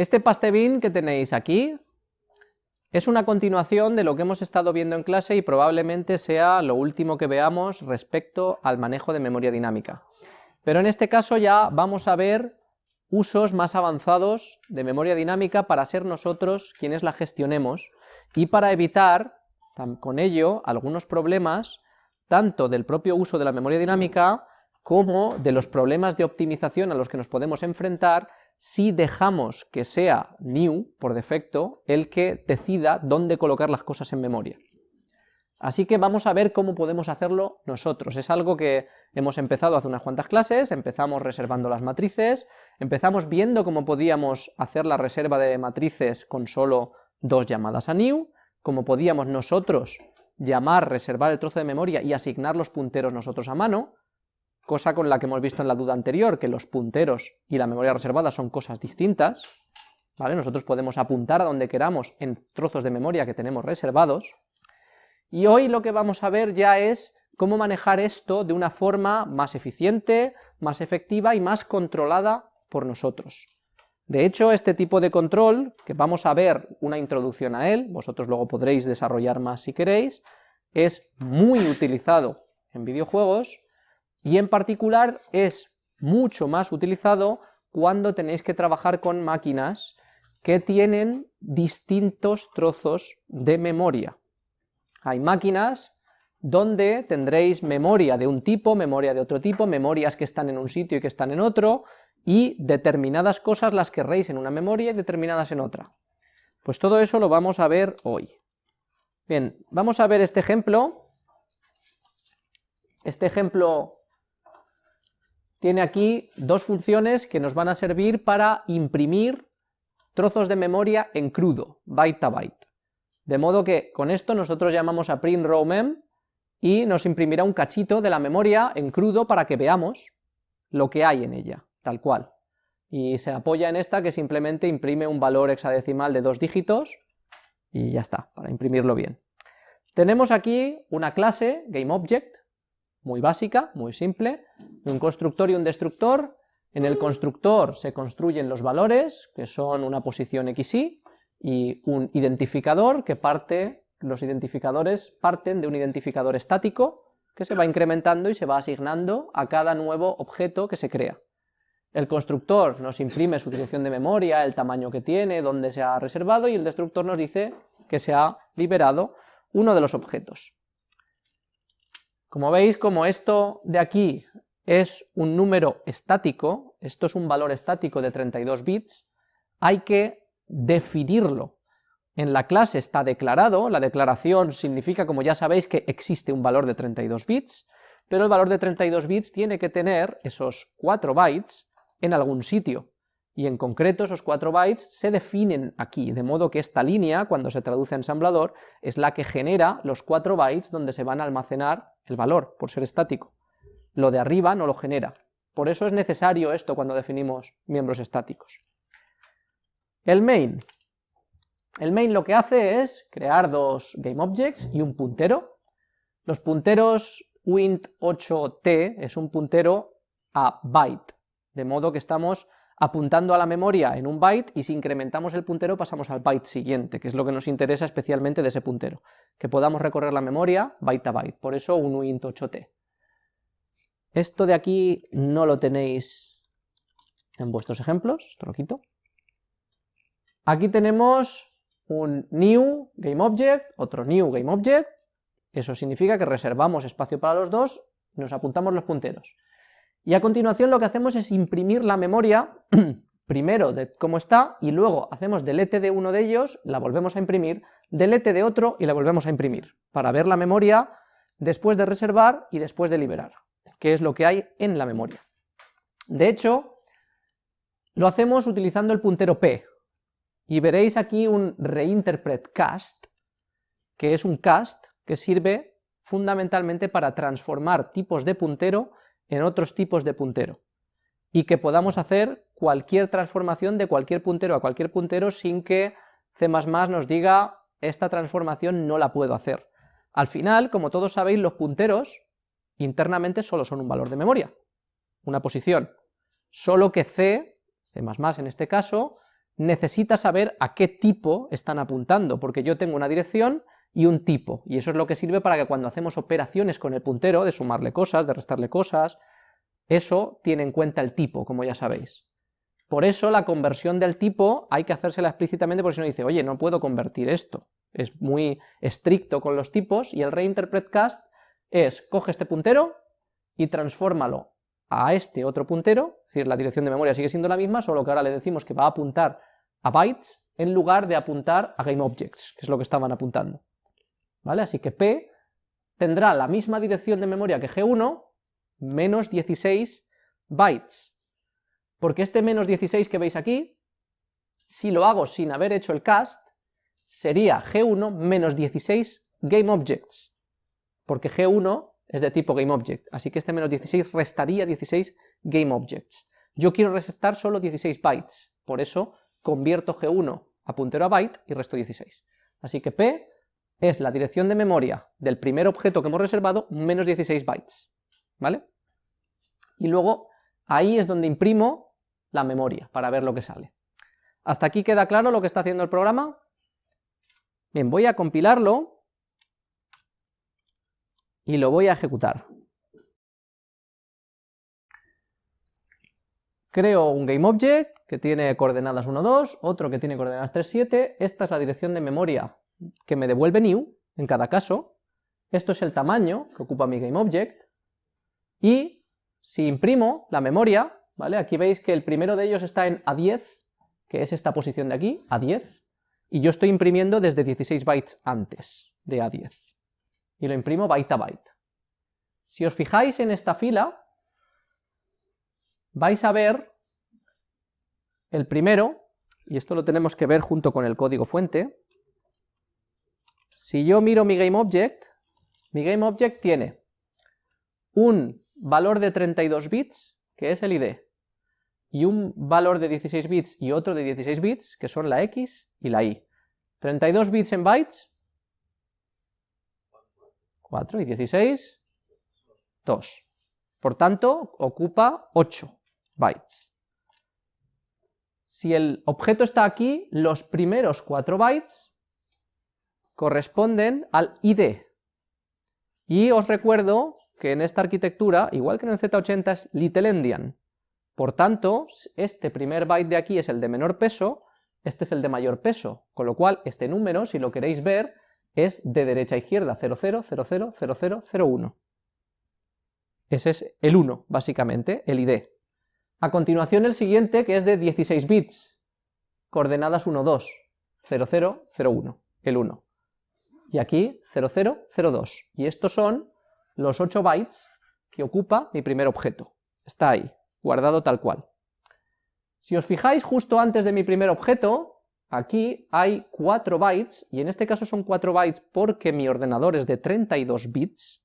Este pastebin que tenéis aquí es una continuación de lo que hemos estado viendo en clase y probablemente sea lo último que veamos respecto al manejo de memoria dinámica. Pero en este caso ya vamos a ver usos más avanzados de memoria dinámica para ser nosotros quienes la gestionemos y para evitar con ello algunos problemas tanto del propio uso de la memoria dinámica como de los problemas de optimización a los que nos podemos enfrentar si dejamos que sea new, por defecto, el que decida dónde colocar las cosas en memoria. Así que vamos a ver cómo podemos hacerlo nosotros. Es algo que hemos empezado hace unas cuantas clases, empezamos reservando las matrices, empezamos viendo cómo podíamos hacer la reserva de matrices con solo dos llamadas a new, cómo podíamos nosotros llamar, reservar el trozo de memoria y asignar los punteros nosotros a mano, cosa con la que hemos visto en la duda anterior, que los punteros y la memoria reservada son cosas distintas, ¿vale? Nosotros podemos apuntar a donde queramos en trozos de memoria que tenemos reservados, y hoy lo que vamos a ver ya es cómo manejar esto de una forma más eficiente, más efectiva y más controlada por nosotros. De hecho, este tipo de control, que vamos a ver una introducción a él, vosotros luego podréis desarrollar más si queréis, es muy utilizado en videojuegos, y en particular es mucho más utilizado cuando tenéis que trabajar con máquinas que tienen distintos trozos de memoria. Hay máquinas donde tendréis memoria de un tipo, memoria de otro tipo, memorias que están en un sitio y que están en otro, y determinadas cosas las querréis en una memoria y determinadas en otra. Pues todo eso lo vamos a ver hoy. Bien, vamos a ver este ejemplo. Este ejemplo tiene aquí dos funciones que nos van a servir para imprimir trozos de memoria en crudo, byte a byte. De modo que con esto nosotros llamamos a print row mem y nos imprimirá un cachito de la memoria en crudo para que veamos lo que hay en ella, tal cual. Y se apoya en esta que simplemente imprime un valor hexadecimal de dos dígitos y ya está, para imprimirlo bien. Tenemos aquí una clase, GameObject, muy básica, muy simple, un constructor y un destructor. En el constructor se construyen los valores, que son una posición XY, y un identificador que parte, los identificadores parten de un identificador estático que se va incrementando y se va asignando a cada nuevo objeto que se crea. El constructor nos imprime su dirección de memoria, el tamaño que tiene, dónde se ha reservado, y el destructor nos dice que se ha liberado uno de los objetos. Como veis, como esto de aquí es un número estático, esto es un valor estático de 32 bits, hay que definirlo. En la clase está declarado, la declaración significa, como ya sabéis, que existe un valor de 32 bits, pero el valor de 32 bits tiene que tener esos 4 bytes en algún sitio, y en concreto esos 4 bytes se definen aquí, de modo que esta línea, cuando se traduce a ensamblador, es la que genera los 4 bytes donde se van a almacenar el valor, por ser estático. Lo de arriba no lo genera. Por eso es necesario esto cuando definimos miembros estáticos. El main. El main lo que hace es crear dos GameObjects y un puntero. Los punteros wint8t es un puntero a byte, de modo que estamos apuntando a la memoria en un byte y si incrementamos el puntero pasamos al byte siguiente, que es lo que nos interesa especialmente de ese puntero, que podamos recorrer la memoria byte a byte, por eso un wint8t. Esto de aquí no lo tenéis en vuestros ejemplos, esto lo quito. Aquí tenemos un new GameObject, otro new GameObject, eso significa que reservamos espacio para los dos, nos apuntamos los punteros. Y a continuación lo que hacemos es imprimir la memoria, primero de cómo está, y luego hacemos delete de uno de ellos, la volvemos a imprimir, delete de otro y la volvemos a imprimir, para ver la memoria después de reservar y después de liberar, que es lo que hay en la memoria. De hecho, lo hacemos utilizando el puntero p, y veréis aquí un reinterpret cast, que es un cast que sirve fundamentalmente para transformar tipos de puntero en otros tipos de puntero, y que podamos hacer cualquier transformación de cualquier puntero a cualquier puntero sin que C++ nos diga esta transformación no la puedo hacer. Al final, como todos sabéis, los punteros internamente solo son un valor de memoria, una posición, solo que C, C++ en este caso, necesita saber a qué tipo están apuntando, porque yo tengo una dirección y un tipo, y eso es lo que sirve para que cuando hacemos operaciones con el puntero, de sumarle cosas, de restarle cosas, eso tiene en cuenta el tipo, como ya sabéis. Por eso la conversión del tipo hay que hacérsela explícitamente, porque si no dice, oye, no puedo convertir esto, es muy estricto con los tipos, y el reinterpret cast es, coge este puntero y transfórmalo a este otro puntero, es decir, la dirección de memoria sigue siendo la misma, solo que ahora le decimos que va a apuntar a bytes en lugar de apuntar a GameObjects, que es lo que estaban apuntando. ¿Vale? Así que P tendrá la misma dirección de memoria que G1, menos 16 bytes. Porque este menos 16 que veis aquí, si lo hago sin haber hecho el cast, sería G1 menos 16 GameObjects. Porque G1 es de tipo GameObject, así que este menos 16 restaría 16 GameObjects. Yo quiero restar solo 16 bytes, por eso convierto G1 a puntero a byte y resto 16. Así que P es la dirección de memoria del primer objeto que hemos reservado menos 16 bytes, ¿vale? Y luego ahí es donde imprimo la memoria para ver lo que sale. ¿Hasta aquí queda claro lo que está haciendo el programa? Bien, voy a compilarlo y lo voy a ejecutar. Creo un GameObject que tiene coordenadas 1, 2, otro que tiene coordenadas 3, 7, esta es la dirección de memoria que me devuelve new en cada caso, esto es el tamaño que ocupa mi GameObject, y si imprimo la memoria, ¿vale? Aquí veis que el primero de ellos está en A10, que es esta posición de aquí, A10, y yo estoy imprimiendo desde 16 bytes antes de A10 y lo imprimo byte a byte. Si os fijáis en esta fila, vais a ver el primero, y esto lo tenemos que ver junto con el código fuente, si yo miro mi GameObject, mi GameObject tiene un valor de 32 bits, que es el ID, y un valor de 16 bits y otro de 16 bits, que son la X y la Y. 32 bits en bytes, 4 y 16, 2. Por tanto, ocupa 8 bytes. Si el objeto está aquí, los primeros 4 bytes corresponden al ID. Y os recuerdo que en esta arquitectura, igual que en el Z80, es little endian. Por tanto, este primer byte de aquí es el de menor peso, este es el de mayor peso, con lo cual este número, si lo queréis ver, es de derecha a izquierda, 00, 00, 00, 01. Ese es el 1, básicamente, el ID. A continuación el siguiente, que es de 16 bits, coordenadas 1, 2, 00, 01, el 1. Y aquí 00, 02. Y estos son los 8 bytes que ocupa mi primer objeto. Está ahí, guardado tal cual. Si os fijáis justo antes de mi primer objeto, Aquí hay 4 bytes, y en este caso son 4 bytes porque mi ordenador es de 32 bits,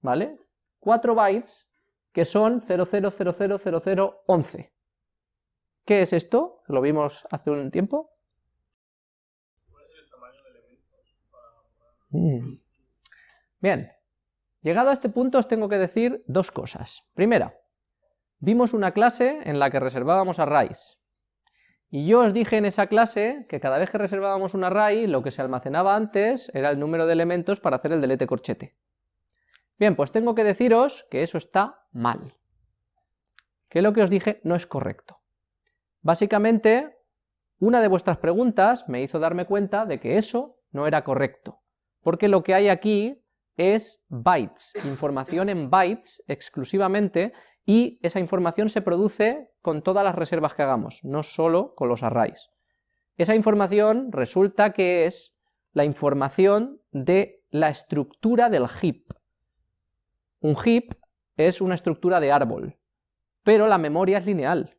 ¿vale? 4 bytes que son 00000011. ¿Qué es esto? Lo vimos hace un tiempo. Mm. Bien, llegado a este punto os tengo que decir dos cosas. Primera, vimos una clase en la que reservábamos arrays, y yo os dije en esa clase que cada vez que reservábamos un array, lo que se almacenaba antes era el número de elementos para hacer el delete corchete. Bien, pues tengo que deciros que eso está mal. Que lo que os dije no es correcto. Básicamente, una de vuestras preguntas me hizo darme cuenta de que eso no era correcto, porque lo que hay aquí es bytes, información en bytes exclusivamente, y esa información se produce con todas las reservas que hagamos, no solo con los arrays. Esa información resulta que es la información de la estructura del heap. Un heap es una estructura de árbol, pero la memoria es lineal.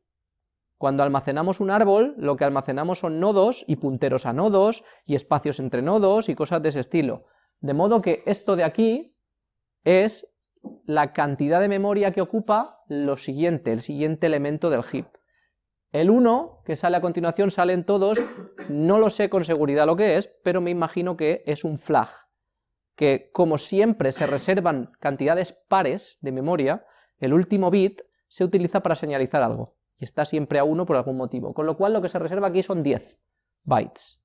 Cuando almacenamos un árbol, lo que almacenamos son nodos y punteros a nodos, y espacios entre nodos y cosas de ese estilo. De modo que esto de aquí es la cantidad de memoria que ocupa lo siguiente, el siguiente elemento del heap. El 1, que sale a continuación, salen todos, no lo sé con seguridad lo que es, pero me imagino que es un flag, que como siempre se reservan cantidades pares de memoria, el último bit se utiliza para señalizar algo, y está siempre a 1 por algún motivo, con lo cual lo que se reserva aquí son 10 bytes.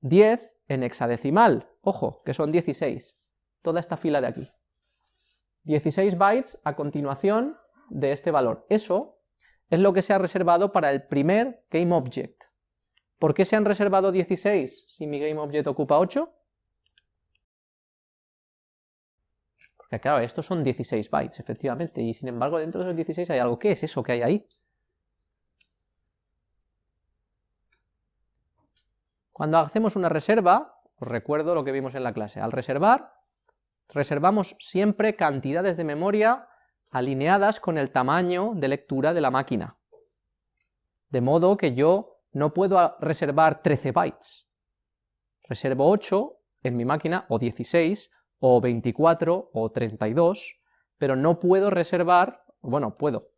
10 en hexadecimal, ojo, que son 16, toda esta fila de aquí. 16 bytes a continuación de este valor. Eso es lo que se ha reservado para el primer GameObject. ¿Por qué se han reservado 16 si mi GameObject ocupa 8? Porque claro, estos son 16 bytes, efectivamente, y sin embargo dentro de esos 16 hay algo. ¿Qué es eso que hay ahí? Cuando hacemos una reserva, os recuerdo lo que vimos en la clase, al reservar, reservamos siempre cantidades de memoria alineadas con el tamaño de lectura de la máquina. De modo que yo no puedo reservar 13 bytes. Reservo 8 en mi máquina, o 16, o 24, o 32, pero no puedo reservar, bueno, puedo,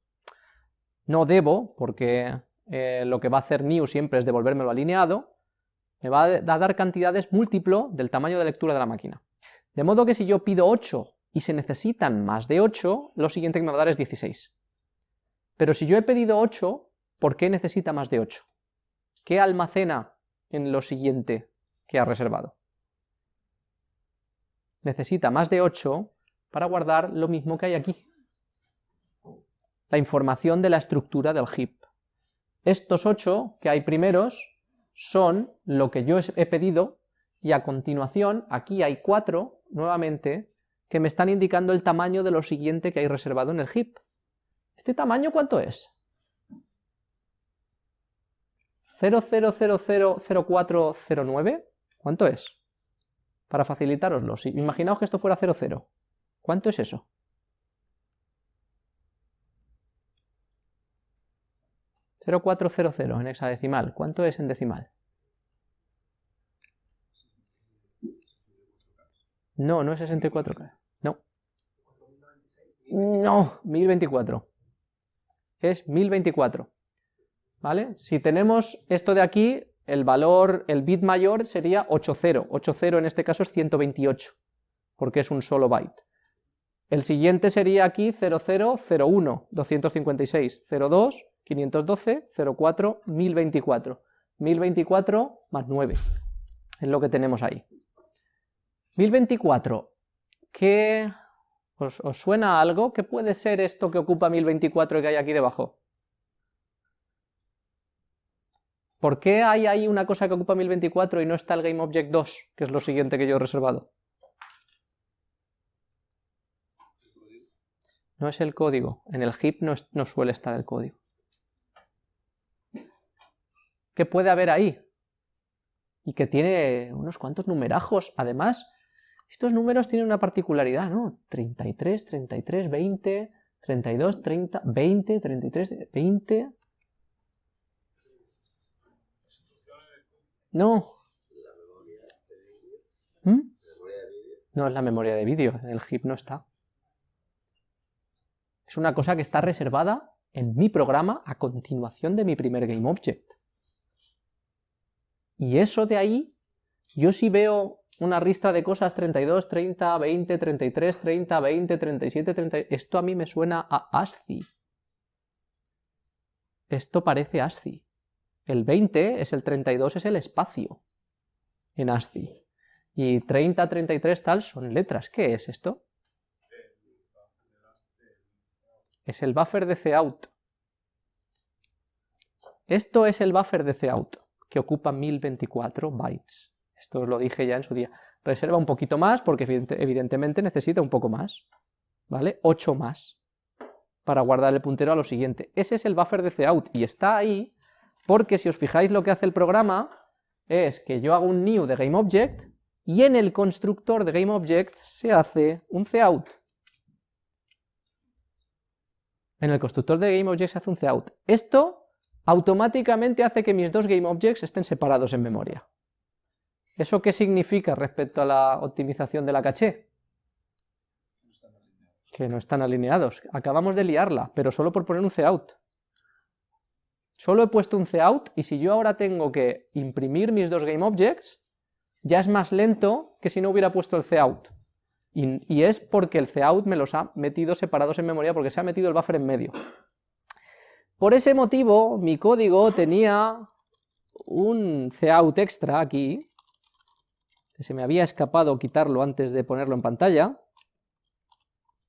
no debo, porque eh, lo que va a hacer new siempre es devolvérmelo alineado, me va a dar cantidades múltiplo del tamaño de lectura de la máquina. De modo que si yo pido 8 y se necesitan más de 8, lo siguiente que me va a dar es 16. Pero si yo he pedido 8, ¿por qué necesita más de 8? ¿Qué almacena en lo siguiente que ha reservado? Necesita más de 8 para guardar lo mismo que hay aquí. La información de la estructura del heap. Estos 8 que hay primeros son lo que yo he pedido y a continuación aquí hay cuatro, nuevamente, que me están indicando el tamaño de lo siguiente que hay reservado en el heap. ¿Este tamaño cuánto es? 00000409, ¿cuánto es? Para facilitaroslo, imaginaos que esto fuera 00, ¿cuánto es eso? 0400 en hexadecimal. ¿Cuánto es en decimal? No, no es 64K. No. No, 1024. Es 1024. ¿Vale? Si tenemos esto de aquí, el valor, el bit mayor sería 80. 80 en este caso es 128, porque es un solo byte. El siguiente sería aquí 0001, 256, 02, 512, 04, 1024. 1024 más 9, es lo que tenemos ahí. 1024, ¿qué os, os suena algo? ¿Qué puede ser esto que ocupa 1024 y que hay aquí debajo? ¿Por qué hay ahí una cosa que ocupa 1024 y no está el GameObject 2, que es lo siguiente que yo he reservado? No es el código, en el heap no, no suele estar el código. ¿Qué puede haber ahí? Y que tiene unos cuantos numerajos. Además, estos números tienen una particularidad, ¿no? 33, 33, 20, 32, 30, 20, 33, 20... No. ¿Mm? No es la memoria de vídeo, en el heap no está. Es una cosa que está reservada en mi programa a continuación de mi primer GameObject. Y eso de ahí, yo sí veo una ristra de cosas 32, 30, 20, 33, 30, 20, 37, 30... Esto a mí me suena a ASCII. Esto parece ASCII. El 20 es el 32, es el espacio en ASCII. Y 30, 33 tal son letras. ¿Qué es esto? Es el buffer de cout. Esto es el buffer de cout que ocupa 1024 bytes. Esto os lo dije ya en su día. Reserva un poquito más porque evidentemente necesita un poco más, ¿vale? 8 más para guardar el puntero a lo siguiente. Ese es el buffer de cout y está ahí porque si os fijáis lo que hace el programa es que yo hago un new de GameObject y en el constructor de GameObject se hace un cout. En el constructor de GameObject se hace un cout. Esto automáticamente hace que mis dos GameObjects estén separados en memoria. ¿Eso qué significa respecto a la optimización de la caché? Que no están alineados. Acabamos de liarla, pero solo por poner un cout. Solo he puesto un cout y si yo ahora tengo que imprimir mis dos GameObjects, ya es más lento que si no hubiera puesto el cout. Y, y es porque el cout me los ha metido separados en memoria porque se ha metido el buffer en medio. Por ese motivo, mi código tenía un cout extra aquí, que se me había escapado quitarlo antes de ponerlo en pantalla,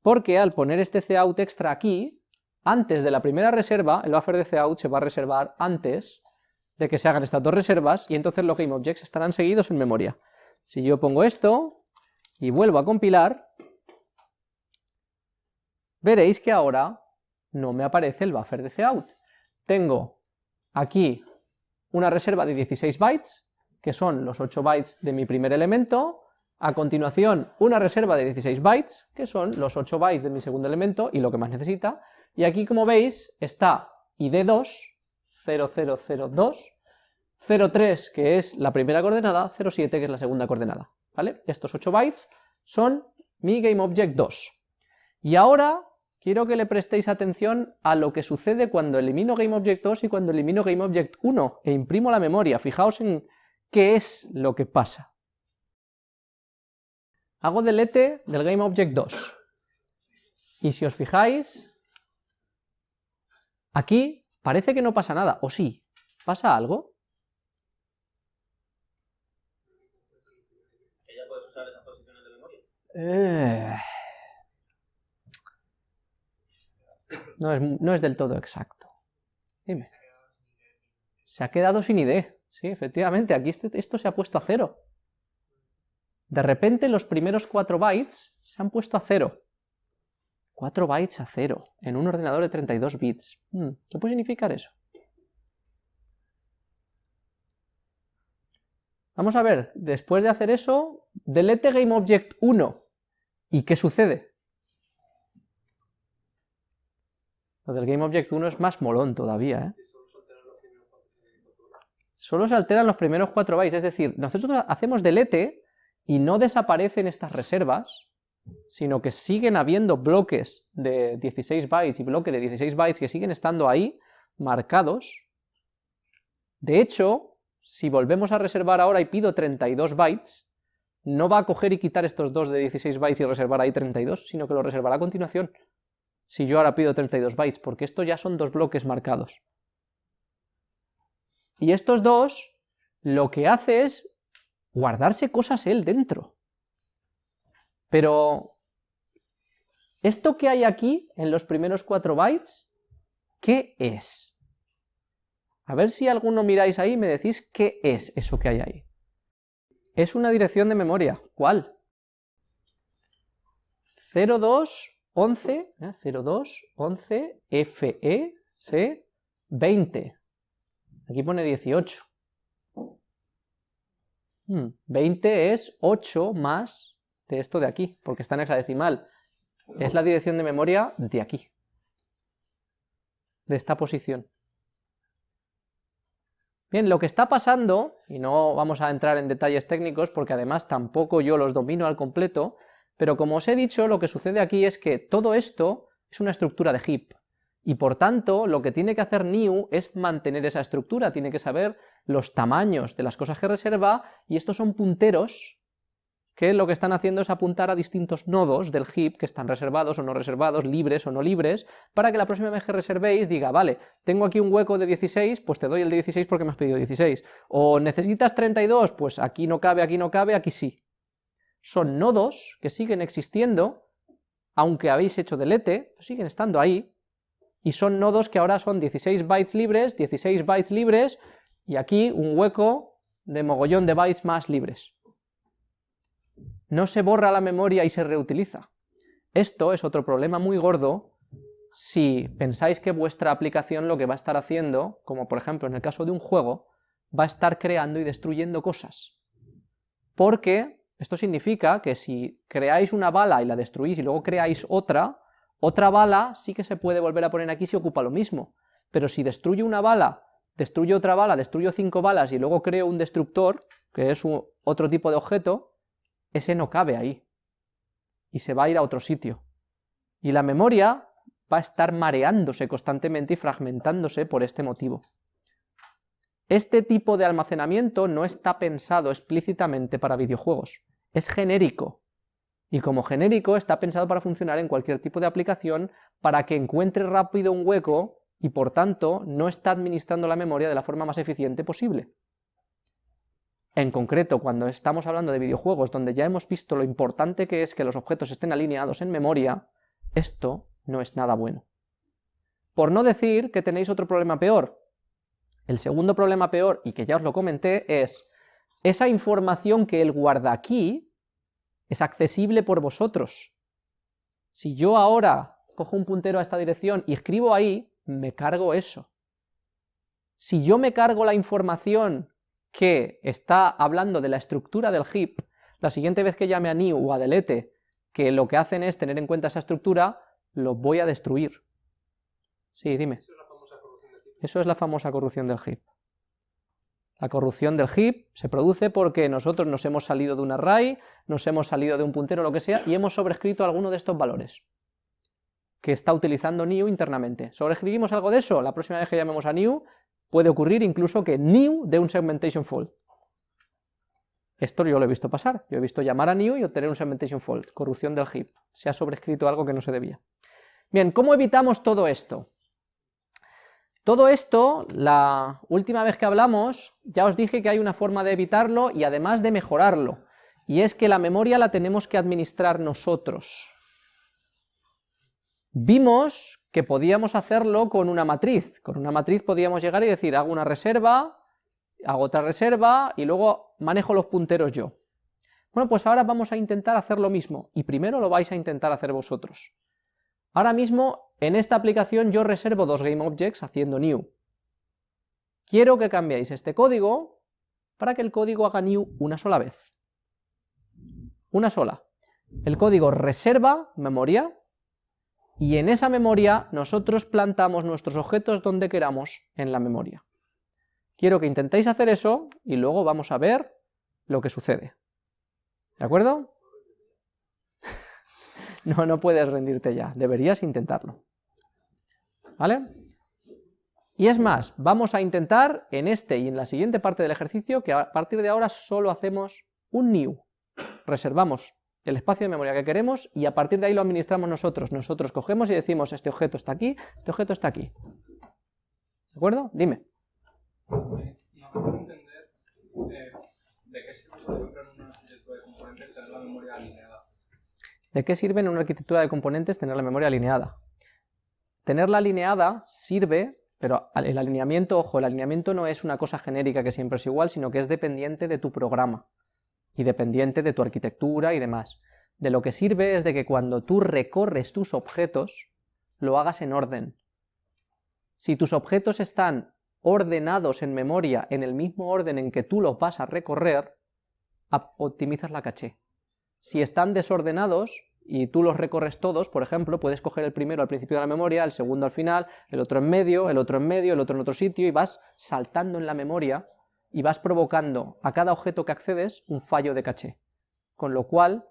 porque al poner este cout extra aquí, antes de la primera reserva, el buffer de cout se va a reservar antes de que se hagan estas dos reservas, y entonces los GameObjects estarán seguidos en memoria. Si yo pongo esto, y vuelvo a compilar, veréis que ahora no me aparece el buffer de cout. Tengo aquí una reserva de 16 bytes, que son los 8 bytes de mi primer elemento, a continuación una reserva de 16 bytes, que son los 8 bytes de mi segundo elemento y lo que más necesita, y aquí como veis está id2, 0002, 03 que es la primera coordenada, 07 que es la segunda coordenada, ¿vale? Estos 8 bytes son mi GameObject 2. Y ahora quiero que le prestéis atención a lo que sucede cuando elimino GameObject 2 y cuando elimino GameObject 1 e imprimo la memoria. Fijaos en qué es lo que pasa. Hago delete del GameObject 2. Y si os fijáis, aquí parece que no pasa nada, o sí, ¿pasa algo? Eh. No, es, del todo exacto. Dime. Se ha quedado sin ID. Sí, efectivamente, aquí este, esto se ha puesto a cero. De repente los primeros 4 bytes se han puesto a cero. 4 bytes a cero, en un ordenador de 32 bits. Hmm, ¿Qué puede significar eso? Vamos a ver, después de hacer eso, delete GameObject 1. ¿Y qué sucede? Lo del GameObject 1 es más molón todavía, ¿eh? Solo se alteran los primeros 4 bytes, es decir, nosotros hacemos delete y no desaparecen estas reservas, sino que siguen habiendo bloques de 16 bytes y bloques de 16 bytes que siguen estando ahí, marcados. De hecho, si volvemos a reservar ahora y pido 32 bytes, no va a coger y quitar estos dos de 16 bytes y reservar ahí 32, sino que lo reservará a continuación, si yo ahora pido 32 bytes, porque estos ya son dos bloques marcados. Y estos dos, lo que hace es guardarse cosas él dentro. Pero, ¿esto que hay aquí, en los primeros 4 bytes, qué es? A ver si alguno miráis ahí y me decís qué es eso que hay ahí. Es una dirección de memoria. ¿Cuál? 0211, 0211 FE, ¿sí? 20. Aquí pone 18. 20 hmm, es 8 más de esto de aquí, porque está en hexadecimal. Es la dirección de memoria de aquí, de esta posición. Bien, lo que está pasando, y no vamos a entrar en detalles técnicos porque además tampoco yo los domino al completo, pero como os he dicho, lo que sucede aquí es que todo esto es una estructura de heap, y por tanto lo que tiene que hacer new es mantener esa estructura, tiene que saber los tamaños de las cosas que reserva, y estos son punteros que lo que están haciendo es apuntar a distintos nodos del heap que están reservados o no reservados, libres o no libres, para que la próxima vez que reservéis diga, vale, tengo aquí un hueco de 16, pues te doy el de 16 porque me has pedido 16, o necesitas 32, pues aquí no cabe, aquí no cabe, aquí sí. Son nodos que siguen existiendo, aunque habéis hecho delete, pues siguen estando ahí, y son nodos que ahora son 16 bytes libres, 16 bytes libres, y aquí un hueco de mogollón de bytes más libres no se borra la memoria y se reutiliza. Esto es otro problema muy gordo si pensáis que vuestra aplicación lo que va a estar haciendo, como por ejemplo en el caso de un juego, va a estar creando y destruyendo cosas. Porque esto significa que si creáis una bala y la destruís y luego creáis otra, otra bala sí que se puede volver a poner aquí si ocupa lo mismo, pero si destruyo una bala, destruyo otra bala, destruyo cinco balas y luego creo un destructor, que es otro tipo de objeto, ese no cabe ahí, y se va a ir a otro sitio. Y la memoria va a estar mareándose constantemente y fragmentándose por este motivo. Este tipo de almacenamiento no está pensado explícitamente para videojuegos, es genérico, y como genérico está pensado para funcionar en cualquier tipo de aplicación para que encuentre rápido un hueco y por tanto no está administrando la memoria de la forma más eficiente posible. En concreto, cuando estamos hablando de videojuegos donde ya hemos visto lo importante que es que los objetos estén alineados en memoria, esto no es nada bueno. Por no decir que tenéis otro problema peor. El segundo problema peor, y que ya os lo comenté, es esa información que él guarda aquí es accesible por vosotros. Si yo ahora cojo un puntero a esta dirección y escribo ahí, me cargo eso. Si yo me cargo la información que está hablando de la estructura del heap, la siguiente vez que llame a new o a delete, que lo que hacen es tener en cuenta esa estructura, lo voy a destruir. Sí, dime. Eso es la famosa corrupción del heap. La corrupción del heap se produce porque nosotros nos hemos salido de un array, nos hemos salido de un puntero, lo que sea, y hemos sobrescrito alguno de estos valores que está utilizando new internamente. ¿Sobrescribimos algo de eso? La próxima vez que llamemos a new, puede ocurrir incluso que new dé un segmentation fault. Esto yo lo he visto pasar, yo he visto llamar a new y obtener un segmentation fault, corrupción del heap, se ha sobrescrito algo que no se debía. Bien, ¿cómo evitamos todo esto? Todo esto, la última vez que hablamos, ya os dije que hay una forma de evitarlo y además de mejorarlo, y es que la memoria la tenemos que administrar nosotros. Vimos que podíamos hacerlo con una matriz. Con una matriz podíamos llegar y decir, hago una reserva, hago otra reserva, y luego manejo los punteros yo. Bueno, pues ahora vamos a intentar hacer lo mismo, y primero lo vais a intentar hacer vosotros. Ahora mismo, en esta aplicación yo reservo dos GameObjects haciendo new. Quiero que cambiéis este código para que el código haga new una sola vez. Una sola. El código reserva memoria, y en esa memoria nosotros plantamos nuestros objetos donde queramos en la memoria. Quiero que intentéis hacer eso y luego vamos a ver lo que sucede. ¿De acuerdo? no, no puedes rendirte ya, deberías intentarlo. ¿Vale? Y es más, vamos a intentar en este y en la siguiente parte del ejercicio que a partir de ahora solo hacemos un new. Reservamos el espacio de memoria que queremos y a partir de ahí lo administramos nosotros. Nosotros cogemos y decimos, este objeto está aquí, este objeto está aquí. ¿De acuerdo? Dime. ¿De qué sirve en una arquitectura de componentes tener la memoria alineada? Tenerla alineada sirve, pero el alineamiento, ojo, el alineamiento no es una cosa genérica que siempre es igual, sino que es dependiente de tu programa y dependiente de tu arquitectura y demás. De lo que sirve es de que cuando tú recorres tus objetos, lo hagas en orden. Si tus objetos están ordenados en memoria en el mismo orden en que tú los vas a recorrer, optimizas la caché. Si están desordenados y tú los recorres todos, por ejemplo, puedes coger el primero al principio de la memoria, el segundo al final, el otro en medio, el otro en medio, el otro en otro sitio, y vas saltando en la memoria y vas provocando a cada objeto que accedes un fallo de caché. Con lo cual,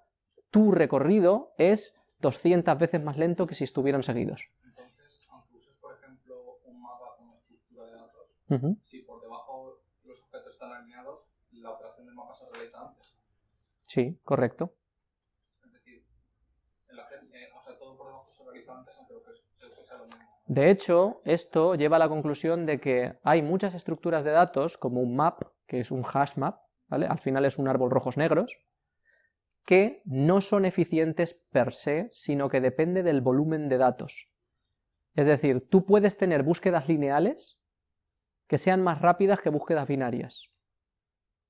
tu recorrido es 200 veces más lento que si estuvieran seguidos. Entonces, aunque uses, por ejemplo, un mapa como estructura de datos, si por debajo los objetos están alineados, la operación del mapa se realiza antes. Sí, correcto. Es decir, en la, eh, o sea, todo por debajo se realiza antes, aunque se sea lo mismo. De hecho, esto lleva a la conclusión de que hay muchas estructuras de datos, como un map, que es un hash map, al final es un árbol rojos negros, que no son eficientes per se, sino que depende del volumen de datos. Es decir, tú puedes tener búsquedas lineales que sean más rápidas que búsquedas binarias,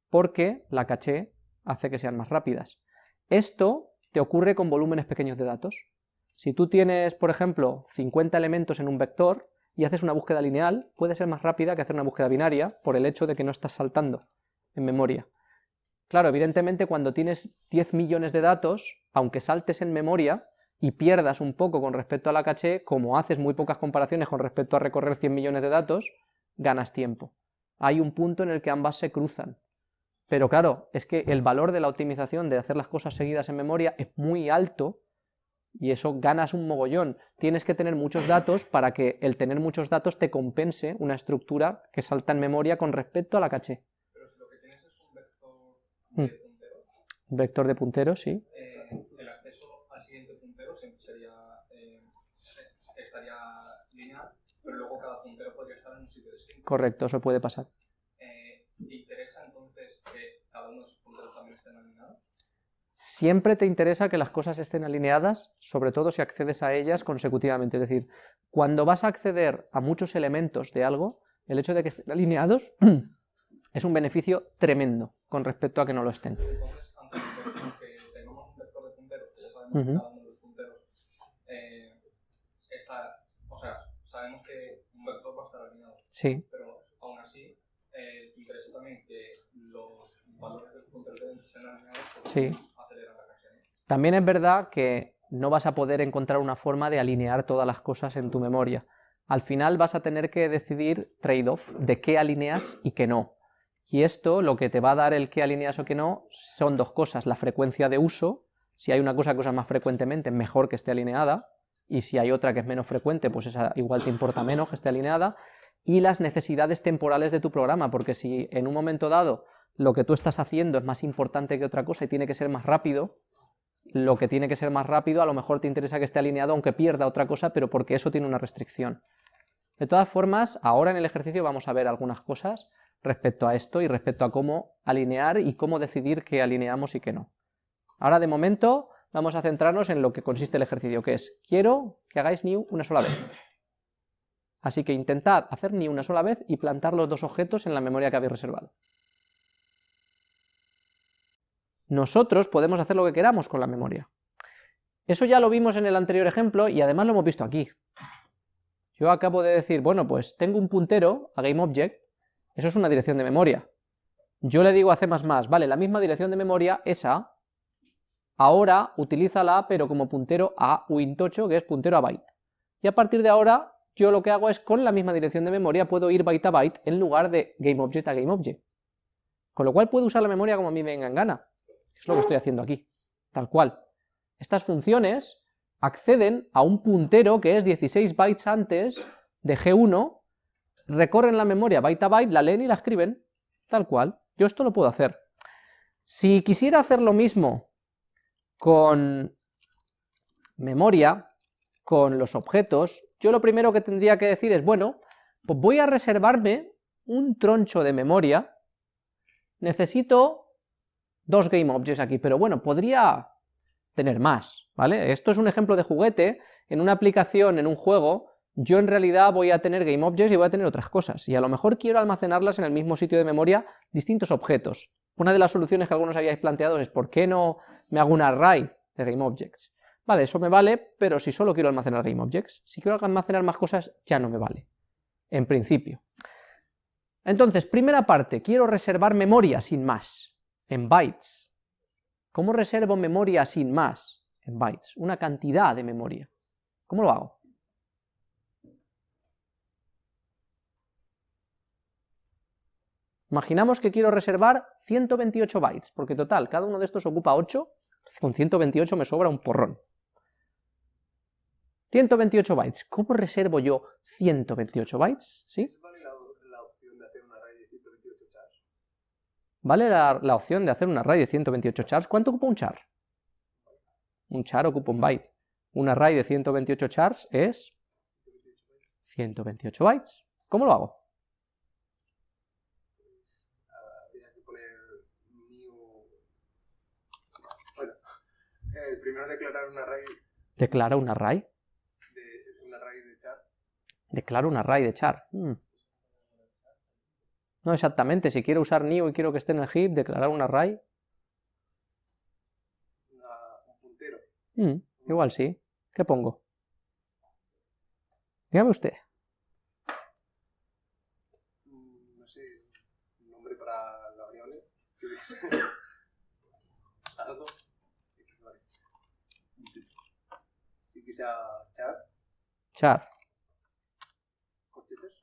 porque la caché hace que sean más rápidas. Esto te ocurre con volúmenes pequeños de datos. Si tú tienes, por ejemplo, 50 elementos en un vector y haces una búsqueda lineal, puede ser más rápida que hacer una búsqueda binaria por el hecho de que no estás saltando en memoria. Claro, evidentemente cuando tienes 10 millones de datos, aunque saltes en memoria y pierdas un poco con respecto a la caché, como haces muy pocas comparaciones con respecto a recorrer 100 millones de datos, ganas tiempo. Hay un punto en el que ambas se cruzan. Pero claro, es que el valor de la optimización de hacer las cosas seguidas en memoria es muy alto y eso ganas un mogollón. Tienes que tener muchos datos para que el tener muchos datos te compense una estructura que salta en memoria con respecto a la caché. Pero si lo que tienes es un vector de Hmm. punteros, Un vector de punteros, sí. eh, el acceso al siguiente puntero sería, eh, estaría lineal, pero luego cada correcto, eso puede pasar. Eh, ¿Te interesa entonces que cada uno de esos punteros también estén alineados? Siempre te interesa que las cosas estén alineadas, sobre todo si accedes a ellas consecutivamente. Es decir, cuando vas a acceder a muchos elementos de algo, el hecho de que estén alineados es un beneficio tremendo con respecto a que no lo estén. Entonces, antes de que tengamos un vector de punteros, que ya sabemos que Ujú. cada uno de los punteros eh, está, o sea, sabemos que un vector va a estar alineado, Sí, pero aún así, eh, te interesa también que los valores del puntero deben ser alineados Sí. También es verdad que no vas a poder encontrar una forma de alinear todas las cosas en tu memoria. Al final vas a tener que decidir trade-off de qué alineas y qué no. Y esto, lo que te va a dar el qué alineas o qué no, son dos cosas. La frecuencia de uso, si hay una cosa que usas más frecuentemente, mejor que esté alineada, y si hay otra que es menos frecuente, pues esa igual te importa menos que esté alineada, y las necesidades temporales de tu programa, porque si en un momento dado lo que tú estás haciendo es más importante que otra cosa y tiene que ser más rápido, lo que tiene que ser más rápido a lo mejor te interesa que esté alineado aunque pierda otra cosa, pero porque eso tiene una restricción. De todas formas, ahora en el ejercicio vamos a ver algunas cosas respecto a esto y respecto a cómo alinear y cómo decidir qué alineamos y qué no. Ahora de momento vamos a centrarnos en lo que consiste el ejercicio, que es, quiero que hagáis new una sola vez. Así que intentad hacer new una sola vez y plantar los dos objetos en la memoria que habéis reservado. Nosotros podemos hacer lo que queramos con la memoria. Eso ya lo vimos en el anterior ejemplo y además lo hemos visto aquí. Yo acabo de decir, bueno, pues tengo un puntero a GameObject, eso es una dirección de memoria. Yo le digo a C++, vale, la misma dirección de memoria, esa, ahora utilízala pero como puntero a Win8, que es puntero a byte. Y a partir de ahora, yo lo que hago es, con la misma dirección de memoria, puedo ir byte a byte en lugar de GameObject a GameObject. Con lo cual puedo usar la memoria como a mí me venga en gana. Es lo que estoy haciendo aquí, tal cual. Estas funciones acceden a un puntero que es 16 bytes antes de G1, recorren la memoria byte a byte, la leen y la escriben, tal cual. Yo esto lo puedo hacer. Si quisiera hacer lo mismo con memoria, con los objetos, yo lo primero que tendría que decir es, bueno, pues voy a reservarme un troncho de memoria, necesito dos GameObjects aquí, pero bueno, podría tener más, ¿vale? Esto es un ejemplo de juguete, en una aplicación, en un juego, yo en realidad voy a tener GameObjects y voy a tener otras cosas, y a lo mejor quiero almacenarlas en el mismo sitio de memoria, distintos objetos. Una de las soluciones que algunos habíais planteado es, ¿por qué no me hago un array de GameObjects? Vale, eso me vale, pero si solo quiero almacenar GameObjects, si quiero almacenar más cosas, ya no me vale, en principio. Entonces, primera parte, quiero reservar memoria sin más, en bytes. ¿Cómo reservo memoria sin más? En bytes, una cantidad de memoria. ¿Cómo lo hago? Imaginamos que quiero reservar 128 bytes, porque total, cada uno de estos ocupa 8, con 128 me sobra un porrón. 128 bytes, ¿cómo reservo yo 128 bytes? ¿Sí? ¿Vale la, la opción de hacer un array de 128 chars? ¿Vale la, la opción de hacer un array de 128 chars? ¿Cuánto ocupa un char? Un char ocupa un byte. Un array de 128 chars es 128 bytes. ¿Cómo lo hago? Eh, primero declarar un array Declara un array. de, un array de char. Declaro un array de char. Hmm. No exactamente, si quiero usar new y quiero que esté en el heap, declarar un array. una- un puntero. Hmm, Igual sí. ¿Qué pongo? Dígame usted. Mm, No sé, un nombre para la variable. Algo. Sí sea char, Char. corchetes.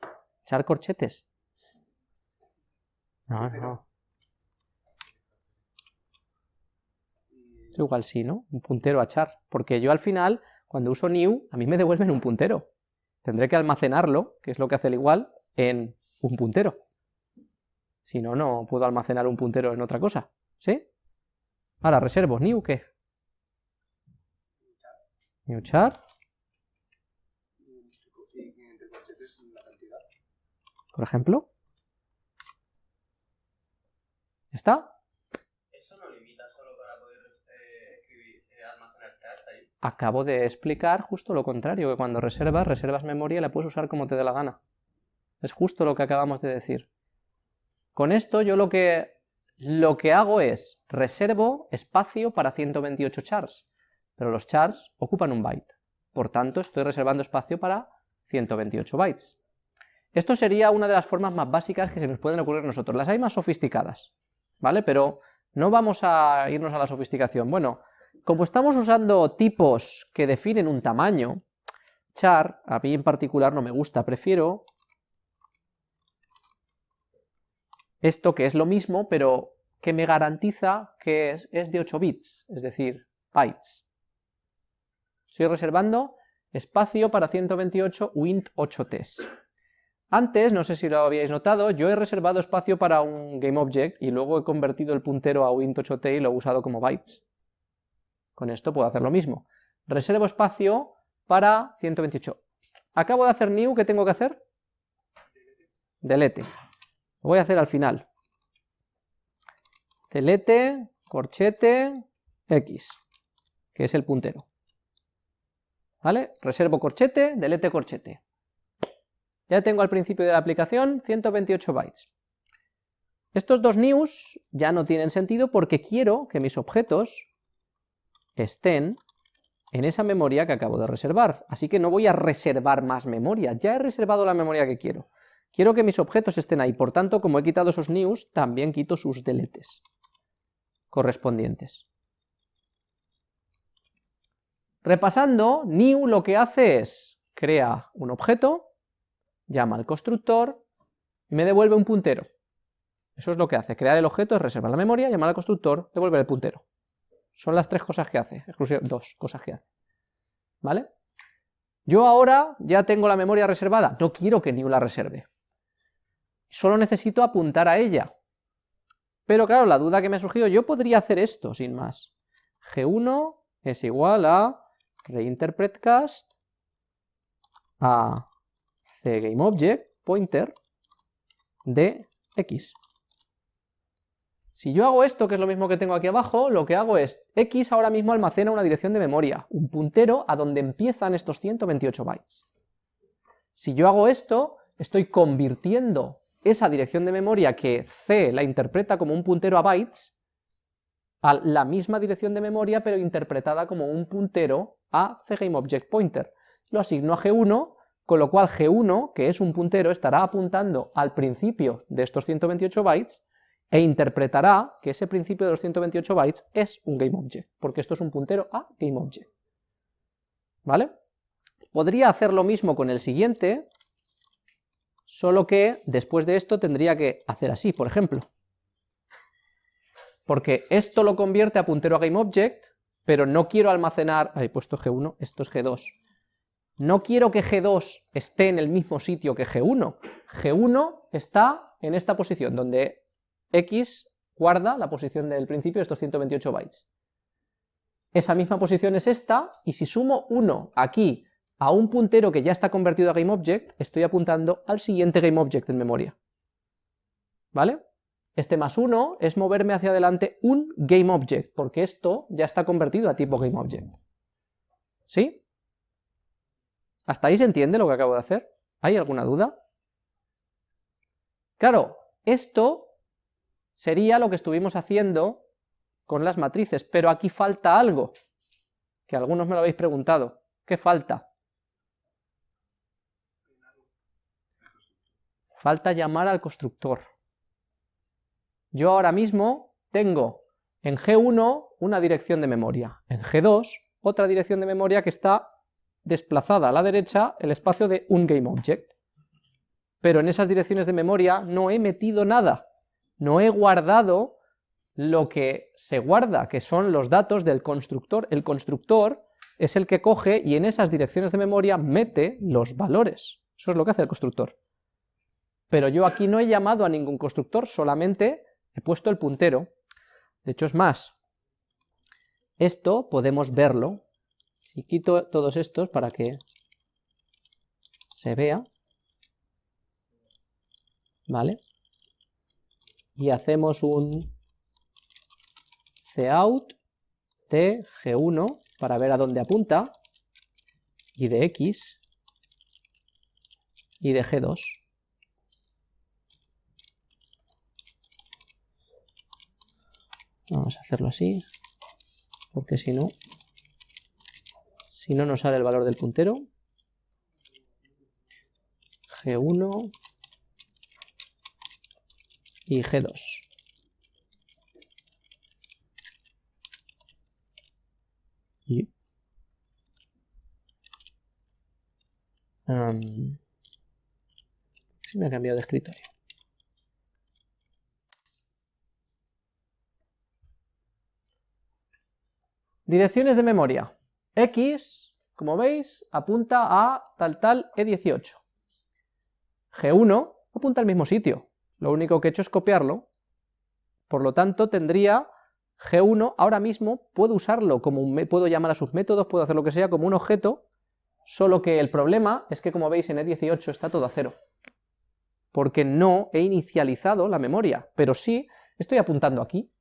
Char corchetes. No, no. Y Igual sí, ¿no? Un puntero a char. Porque yo al final, cuando uso new, a mí me devuelven un puntero. Tendré que almacenarlo, que es lo que hace el igual, en un puntero. Si no, no puedo almacenar un puntero en otra cosa. ¿Sí? Ahora, reservo. ¿New qué? New char. y entre corchetes la cantidad. por ejemplo. ¿Está? ¿Eso no limita solo para poder eh, escribir, eh, almacenar chars ahí? Acabo de explicar justo lo contrario, que cuando reservas, reservas memoria y la puedes usar como te dé la gana. Es justo lo que acabamos de decir. Con esto yo lo que, lo que hago es reservo espacio para 128 chars, pero los chars ocupan un byte. Por tanto, estoy reservando espacio para 128 bytes. Esto sería una de las formas más básicas que se nos pueden ocurrir a nosotros. Las hay más sofisticadas. ¿Vale? Pero no vamos a irnos a la sofisticación. Bueno, como estamos usando tipos que definen un tamaño, char, a mí en particular no me gusta, prefiero esto que es lo mismo, pero que me garantiza que es, de 8 bits, es decir, bytes. Estoy reservando espacio para 128 Wint 8Ts. Antes, no sé si lo habíais notado, yo he reservado espacio para un GameObject y luego he convertido el puntero a Wint8t y lo he usado como bytes. Con esto puedo hacer lo mismo. Reservo espacio para 128. Acabo de hacer new, ¿qué tengo que hacer? Delete. Lo voy a hacer al final. Delete, corchete, x, que es el puntero. ¿Vale? Reservo corchete, delete corchete. Ya tengo al principio de la aplicación 128 bytes. Estos dos news ya no tienen sentido porque quiero que mis objetos estén en esa memoria que acabo de reservar, así que no voy a reservar más memoria, ya he reservado la memoria que quiero. Quiero que mis objetos estén ahí, por tanto, como he quitado esos news, también quito sus deletes correspondientes. Repasando, new lo que hace es, crea un objeto, llama al constructor y me devuelve un puntero. Eso es lo que hace, crear el objeto, reservar la memoria, llamar al constructor, devolver el puntero. Son las tres cosas que hace, dos cosas que hace. ¿Vale? Yo ahora ya tengo la memoria reservada, no quiero que New la reserve. Solo necesito apuntar a ella. Pero claro, la duda que me ha surgido, yo podría hacer esto sin más. G1 es igual a reinterpretCast a cGameObject pointer de x. Si yo hago esto, que es lo mismo que tengo aquí abajo, lo que hago es, x ahora mismo almacena una dirección de memoria, un puntero a donde empiezan estos 128 bytes. Si yo hago esto, estoy convirtiendo esa dirección de memoria que C la interpreta como un puntero a bytes, a la misma dirección de memoria, pero interpretada como un puntero a cGameObjectPointer. Lo asigno a G1 con lo cual G1, que es un puntero, estará apuntando al principio de estos 128 bytes e interpretará que ese principio de los 128 bytes es un GameObject, porque esto es un puntero a GameObject. ¿Vale? Podría hacer lo mismo con el siguiente, solo que después de esto tendría que hacer así, por ejemplo. Porque esto lo convierte a puntero a GameObject, pero no quiero almacenar... He puesto G1, esto es G2 no quiero que G2 esté en el mismo sitio que G1. G1 está en esta posición, donde X guarda la posición del principio de estos 128 bytes. Esa misma posición es esta, y si sumo 1 aquí a un puntero que ya está convertido a GameObject, estoy apuntando al siguiente GameObject en memoria. ¿Vale? Este más 1 es moverme hacia adelante un GameObject, porque esto ya está convertido a tipo GameObject. ¿Sí? ¿Hasta ahí se entiende lo que acabo de hacer? ¿Hay alguna duda? Claro, esto sería lo que estuvimos haciendo con las matrices, pero aquí falta algo, que algunos me lo habéis preguntado. ¿Qué falta? Falta llamar al constructor. Yo ahora mismo tengo en G1 una dirección de memoria, en G2 otra dirección de memoria que está desplazada a la derecha el espacio de un GameObject. Pero en esas direcciones de memoria no he metido nada, no he guardado lo que se guarda, que son los datos del constructor. El constructor es el que coge y en esas direcciones de memoria mete los valores. Eso es lo que hace el constructor. Pero yo aquí no he llamado a ningún constructor, solamente he puesto el puntero. De hecho es más, esto podemos verlo y quito todos estos para que se vea. ¿vale? Y hacemos un cout de G1 para ver a dónde apunta, y de X, y de G2. Vamos a hacerlo así, porque si no, si no nos sale el valor del puntero. G1 y G2. Y, se me ha cambiado de escritorio. Direcciones de memoria. X, como veis, apunta a tal tal E18. G1 apunta al mismo sitio, lo único que he hecho es copiarlo, por lo tanto tendría G1, ahora mismo. Puedo usarlo como un, puedo llamar a sus métodos, puedo hacer lo que sea como un objeto, solo que el problema es que como veis en E18 está todo a cero, porque no he inicializado la memoria, pero sí estoy apuntando aquí,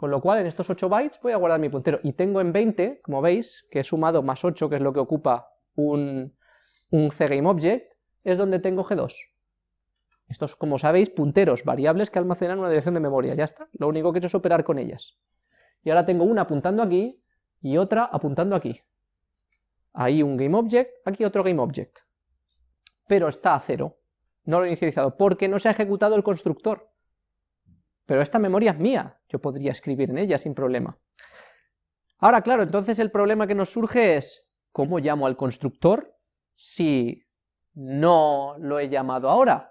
con lo cual en estos 8 bytes voy a guardar mi puntero, y tengo en 20, como veis, que he sumado más 8, que es lo que ocupa un, un CGameObject, es donde tengo G2. Estos, como sabéis, punteros, variables que almacenan una dirección de memoria, ya está, lo único que he hecho es operar con ellas. Y ahora tengo una apuntando aquí, y otra apuntando aquí. Ahí un GameObject, aquí otro GameObject. Pero está a cero, no lo he inicializado, porque no se ha ejecutado el constructor pero esta memoria es mía, yo podría escribir en ella sin problema. Ahora, claro, entonces el problema que nos surge es, ¿cómo llamo al constructor si no lo he llamado ahora?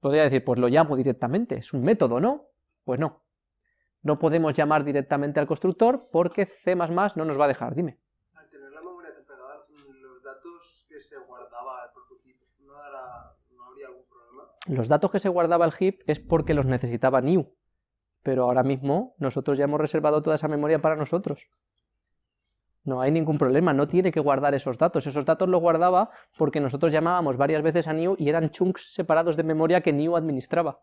Podría decir, pues lo llamo directamente, es un método, ¿no? Pues no, no podemos llamar directamente al constructor porque C++ no nos va a dejar, dime. Al tener la memoria temporal, los datos que se guardaba el prototipo, ¿no, ¿no habría algún los datos que se guardaba el heap es porque los necesitaba new, pero ahora mismo nosotros ya hemos reservado toda esa memoria para nosotros. No hay ningún problema, no tiene que guardar esos datos, esos datos los guardaba porque nosotros llamábamos varias veces a new y eran chunks separados de memoria que new administraba.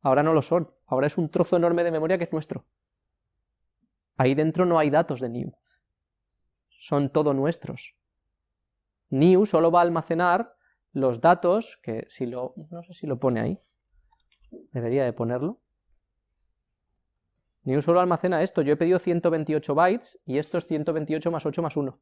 Ahora no lo son, ahora es un trozo enorme de memoria que es nuestro. Ahí dentro no hay datos de new, son todo nuestros. New solo va a almacenar los datos, que si lo, no sé si lo pone ahí, debería de ponerlo, New solo almacena esto, yo he pedido 128 bytes y esto es 128 más 8 más 1,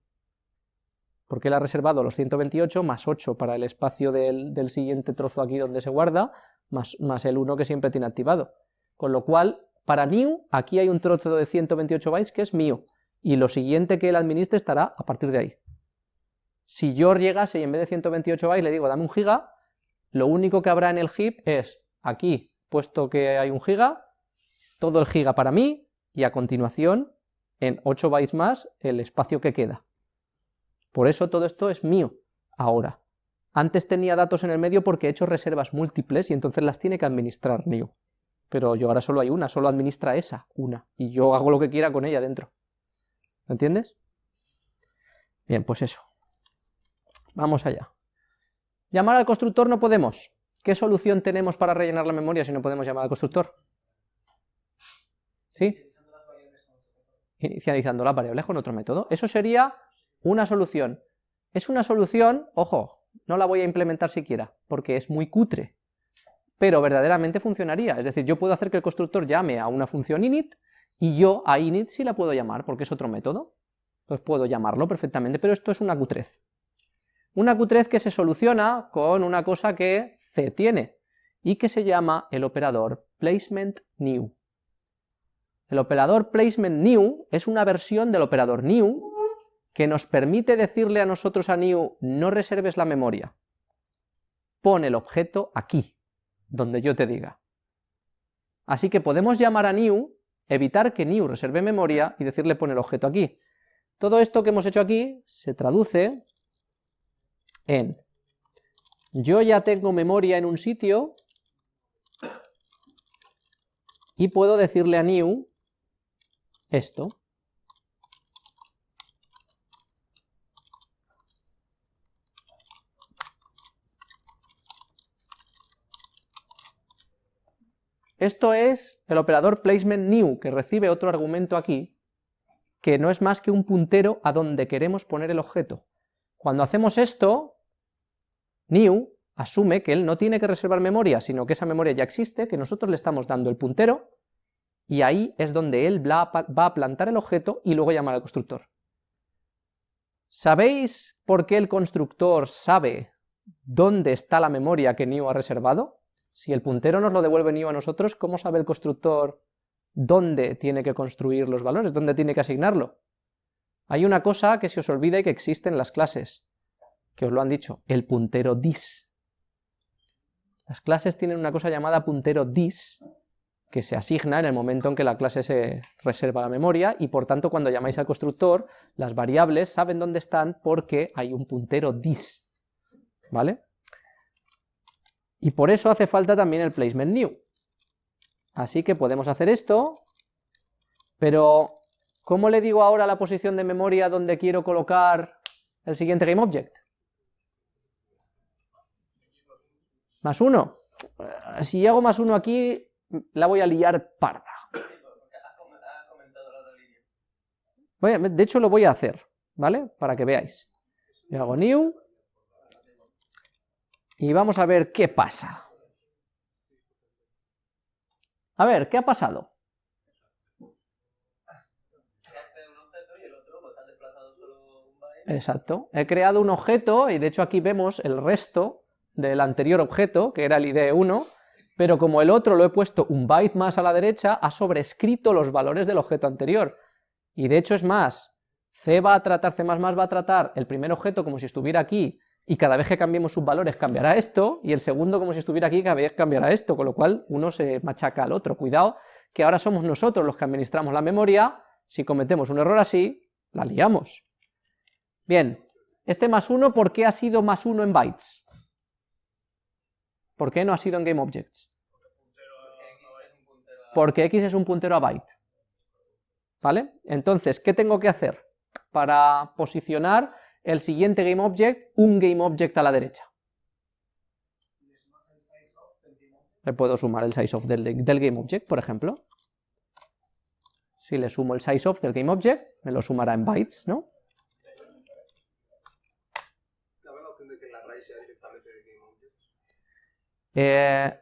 porque él ha reservado los 128 más 8 para el espacio del, siguiente trozo aquí donde se guarda, más, más el 1 que siempre tiene activado, con lo cual, para new, aquí hay un trozo de 128 bytes que es mío, y lo siguiente que él administre estará a partir de ahí. Si yo llegase y en vez de 128 bytes le digo dame un giga, lo único que habrá en el heap es aquí, puesto que hay un giga, todo el giga para mí, y a continuación, en 8 bytes más, el espacio que queda. Por eso todo esto es mío, ahora. Antes tenía datos en el medio porque he hecho reservas múltiples y entonces las tiene que administrar New. Pero yo ahora solo hay una, solo administra esa, una, y yo hago lo que quiera con ella dentro. ¿Lo entiendes? Bien, pues eso. Vamos allá. Llamar al constructor no podemos. ¿Qué solución tenemos para rellenar la memoria si no podemos llamar al constructor? ¿Sí? Inicializando las variables con otro método. Eso sería una solución. Es una solución, ojo, no la voy a implementar siquiera, porque es muy cutre, pero verdaderamente funcionaría. Es decir, yo puedo hacer que el constructor llame a una función init, y yo a init sí la puedo llamar, porque es otro método. Pues puedo llamarlo perfectamente, pero esto es una cutrez. Una Q3 que se soluciona con una cosa que C tiene, y que se llama el operador placement new. El operador placement new es una versión del operador new que nos permite decirle a nosotros a new no reserves la memoria, pon el objeto aquí, donde yo te diga. Así que podemos llamar a new, evitar que new reserve memoria y decirle pon el objeto aquí. Todo esto que hemos hecho aquí se traduce en yo ya tengo memoria en un sitio y puedo decirle a new esto. Esto es el operador placement new, que recibe otro argumento aquí, que no es más que un puntero a donde queremos poner el objeto. Cuando hacemos esto, new asume que él no tiene que reservar memoria, sino que esa memoria ya existe, que nosotros le estamos dando el puntero, y ahí es donde él va a plantar el objeto y luego llamar al constructor. ¿Sabéis por qué el constructor sabe dónde está la memoria que new ha reservado? Si el puntero nos lo devuelve new a nosotros, ¿cómo sabe el constructor dónde tiene que construir los valores, dónde tiene que asignarlo? Hay una cosa que se os olvida y que existe en las clases, que os lo han dicho, el puntero dis. Las clases tienen una cosa llamada puntero dis, que se asigna en el momento en que la clase se reserva la memoria, y por tanto cuando llamáis al constructor, las variables saben dónde están porque hay un puntero dis, ¿vale? Y por eso hace falta también el placement new. Así que podemos hacer esto, pero ¿cómo le digo ahora la posición de memoria donde quiero colocar el siguiente GameObject? Más uno. Si hago más uno aquí, la voy a liar parda. de hecho lo voy a hacer, ¿vale? Para que veáis. Yo hago new. Y vamos a ver qué pasa. A ver, ¿qué ha pasado? Exacto. He creado un objeto y de hecho aquí vemos el resto del anterior objeto, que era el ID1, pero como el otro lo he puesto un byte más a la derecha, ha sobrescrito los valores del objeto anterior. Y de hecho es más, C va a tratar, C++ va a tratar el primer objeto como si estuviera aquí, y cada vez que cambiemos sus valores cambiará esto, y el segundo como si estuviera aquí, cada vez cambiará esto, con lo cual uno se machaca al otro. Cuidado, que ahora somos nosotros los que administramos la memoria, si cometemos un error así, la liamos. Bien, este más uno, ¿por qué ha sido más uno en bytes? ¿Por qué no ha sido en GameObjects? Porque x es un puntero a byte. ¿Vale? Entonces, ¿qué tengo que hacer para posicionar el siguiente GameObject, un GameObject a la derecha? Le puedo sumar el sizeOf del, del GameObject, por ejemplo. Si le sumo el sizeOf del GameObject, me lo sumará en bytes, ¿no? Eh,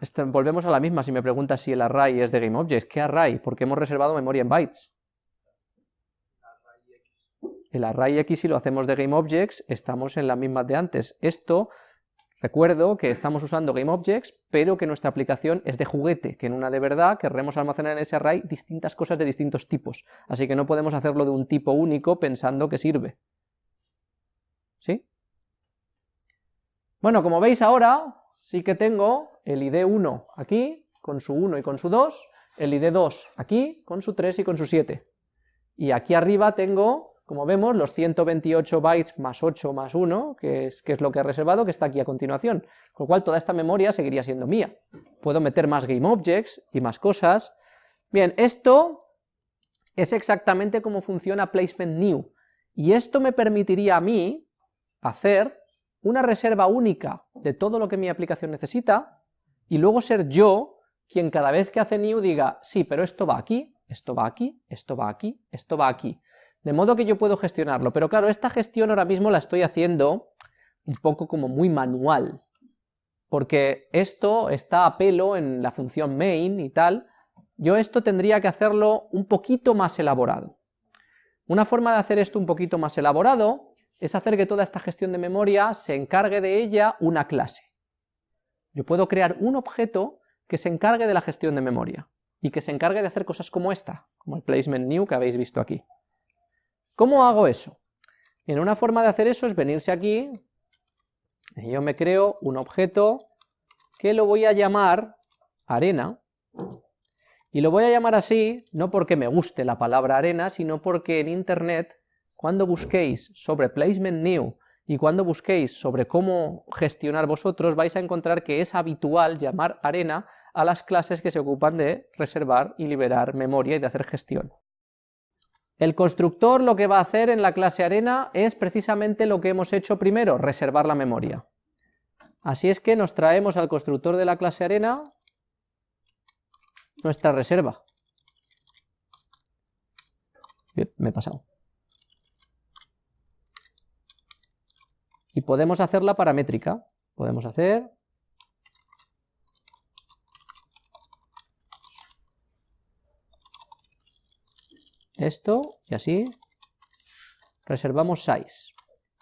este, volvemos a la misma si me preguntas si el array es de GameObjects. ¿Qué array? Porque hemos reservado memoria en bytes. El array X si lo hacemos de GameObjects estamos en la misma de antes. Esto, recuerdo que estamos usando GameObjects, pero que nuestra aplicación es de juguete, que en una de verdad querremos almacenar en ese array distintas cosas de distintos tipos. Así que no podemos hacerlo de un tipo único pensando que sirve. ¿Sí? Bueno, como veis ahora, sí que tengo el ID1 aquí, con su 1 y con su 2, el ID2 aquí, con su 3 y con su 7. Y aquí arriba tengo, como vemos, los 128 bytes más 8 más 1, que es, que es lo que he reservado, que está aquí a continuación. Con lo cual toda esta memoria seguiría siendo mía. Puedo meter más GameObjects y más cosas. Bien, esto es exactamente como funciona Placement New. Y esto me permitiría a mí hacer una reserva única de todo lo que mi aplicación necesita, y luego ser yo quien cada vez que hace new diga, sí, pero esto va aquí, esto va aquí, esto va aquí, esto va aquí. De modo que yo puedo gestionarlo, pero claro, esta gestión ahora mismo la estoy haciendo un poco como muy manual, porque esto está a pelo en la función main y tal, yo esto tendría que hacerlo un poquito más elaborado. Una forma de hacer esto un poquito más elaborado es hacer que toda esta gestión de memoria se encargue de ella una clase. Yo puedo crear un objeto que se encargue de la gestión de memoria, y que se encargue de hacer cosas como esta, como el placement new que habéis visto aquí. ¿Cómo hago eso? En una forma de hacer eso es venirse aquí, y yo me creo un objeto que lo voy a llamar arena, y lo voy a llamar así, no porque me guste la palabra arena, sino porque en internet cuando busquéis sobre placement new y cuando busquéis sobre cómo gestionar vosotros, vais a encontrar que es habitual llamar arena a las clases que se ocupan de reservar y liberar memoria y de hacer gestión. El constructor lo que va a hacer en la clase arena es precisamente lo que hemos hecho primero, reservar la memoria. Así es que nos traemos al constructor de la clase arena, nuestra reserva. me he pasado. Y podemos hacerla paramétrica. Podemos hacer... Esto, y así. Reservamos size.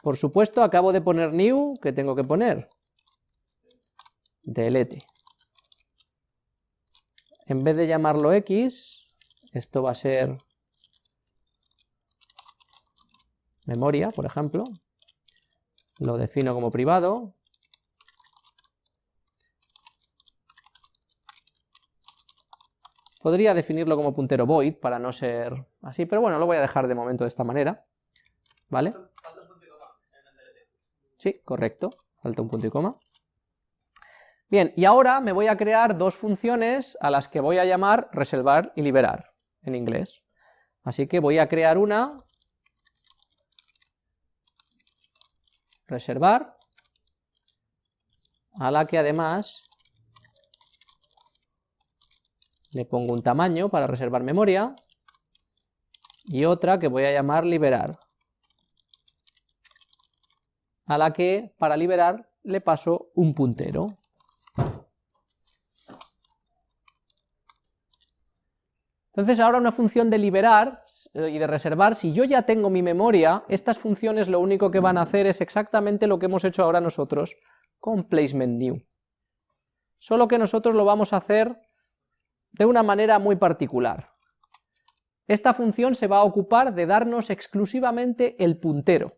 Por supuesto, acabo de poner new, ¿qué tengo que poner? delete. En vez de llamarlo x, esto va a ser memoria, por ejemplo. Lo defino como privado. Podría definirlo como puntero void para no ser así, pero bueno, lo voy a dejar de momento de esta manera. ¿Vale? Sí, correcto, falta un punto y coma. Bien, y ahora me voy a crear dos funciones a las que voy a llamar reservar y liberar, en inglés. Así que voy a crear una, reservar, a la que además le pongo un tamaño para reservar memoria, y otra que voy a llamar liberar, a la que para liberar le paso un puntero. Entonces ahora una función de liberar eh, y de reservar, si yo ya tengo mi memoria, estas funciones lo único que van a hacer es exactamente lo que hemos hecho ahora nosotros con placement new. Solo que nosotros lo vamos a hacer de una manera muy particular. Esta función se va a ocupar de darnos exclusivamente el puntero.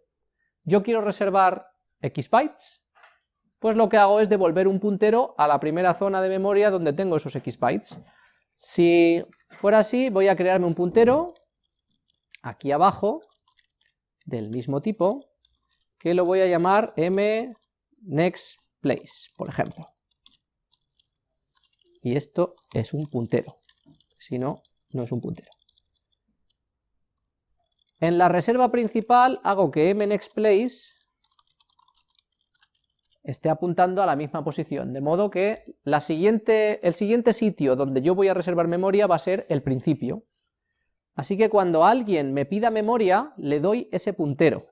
Yo quiero reservar x bytes, pues lo que hago es devolver un puntero a la primera zona de memoria donde tengo esos x bytes. Si fuera así, voy a crearme un puntero aquí abajo, del mismo tipo, que lo voy a llamar m next place, por ejemplo. Y esto es un puntero, si no, no es un puntero. En la reserva principal hago que m next place esté apuntando a la misma posición, de modo que siguiente, el siguiente sitio donde yo voy a reservar memoria va a ser el principio. Así que cuando alguien me pida memoria, le doy ese puntero.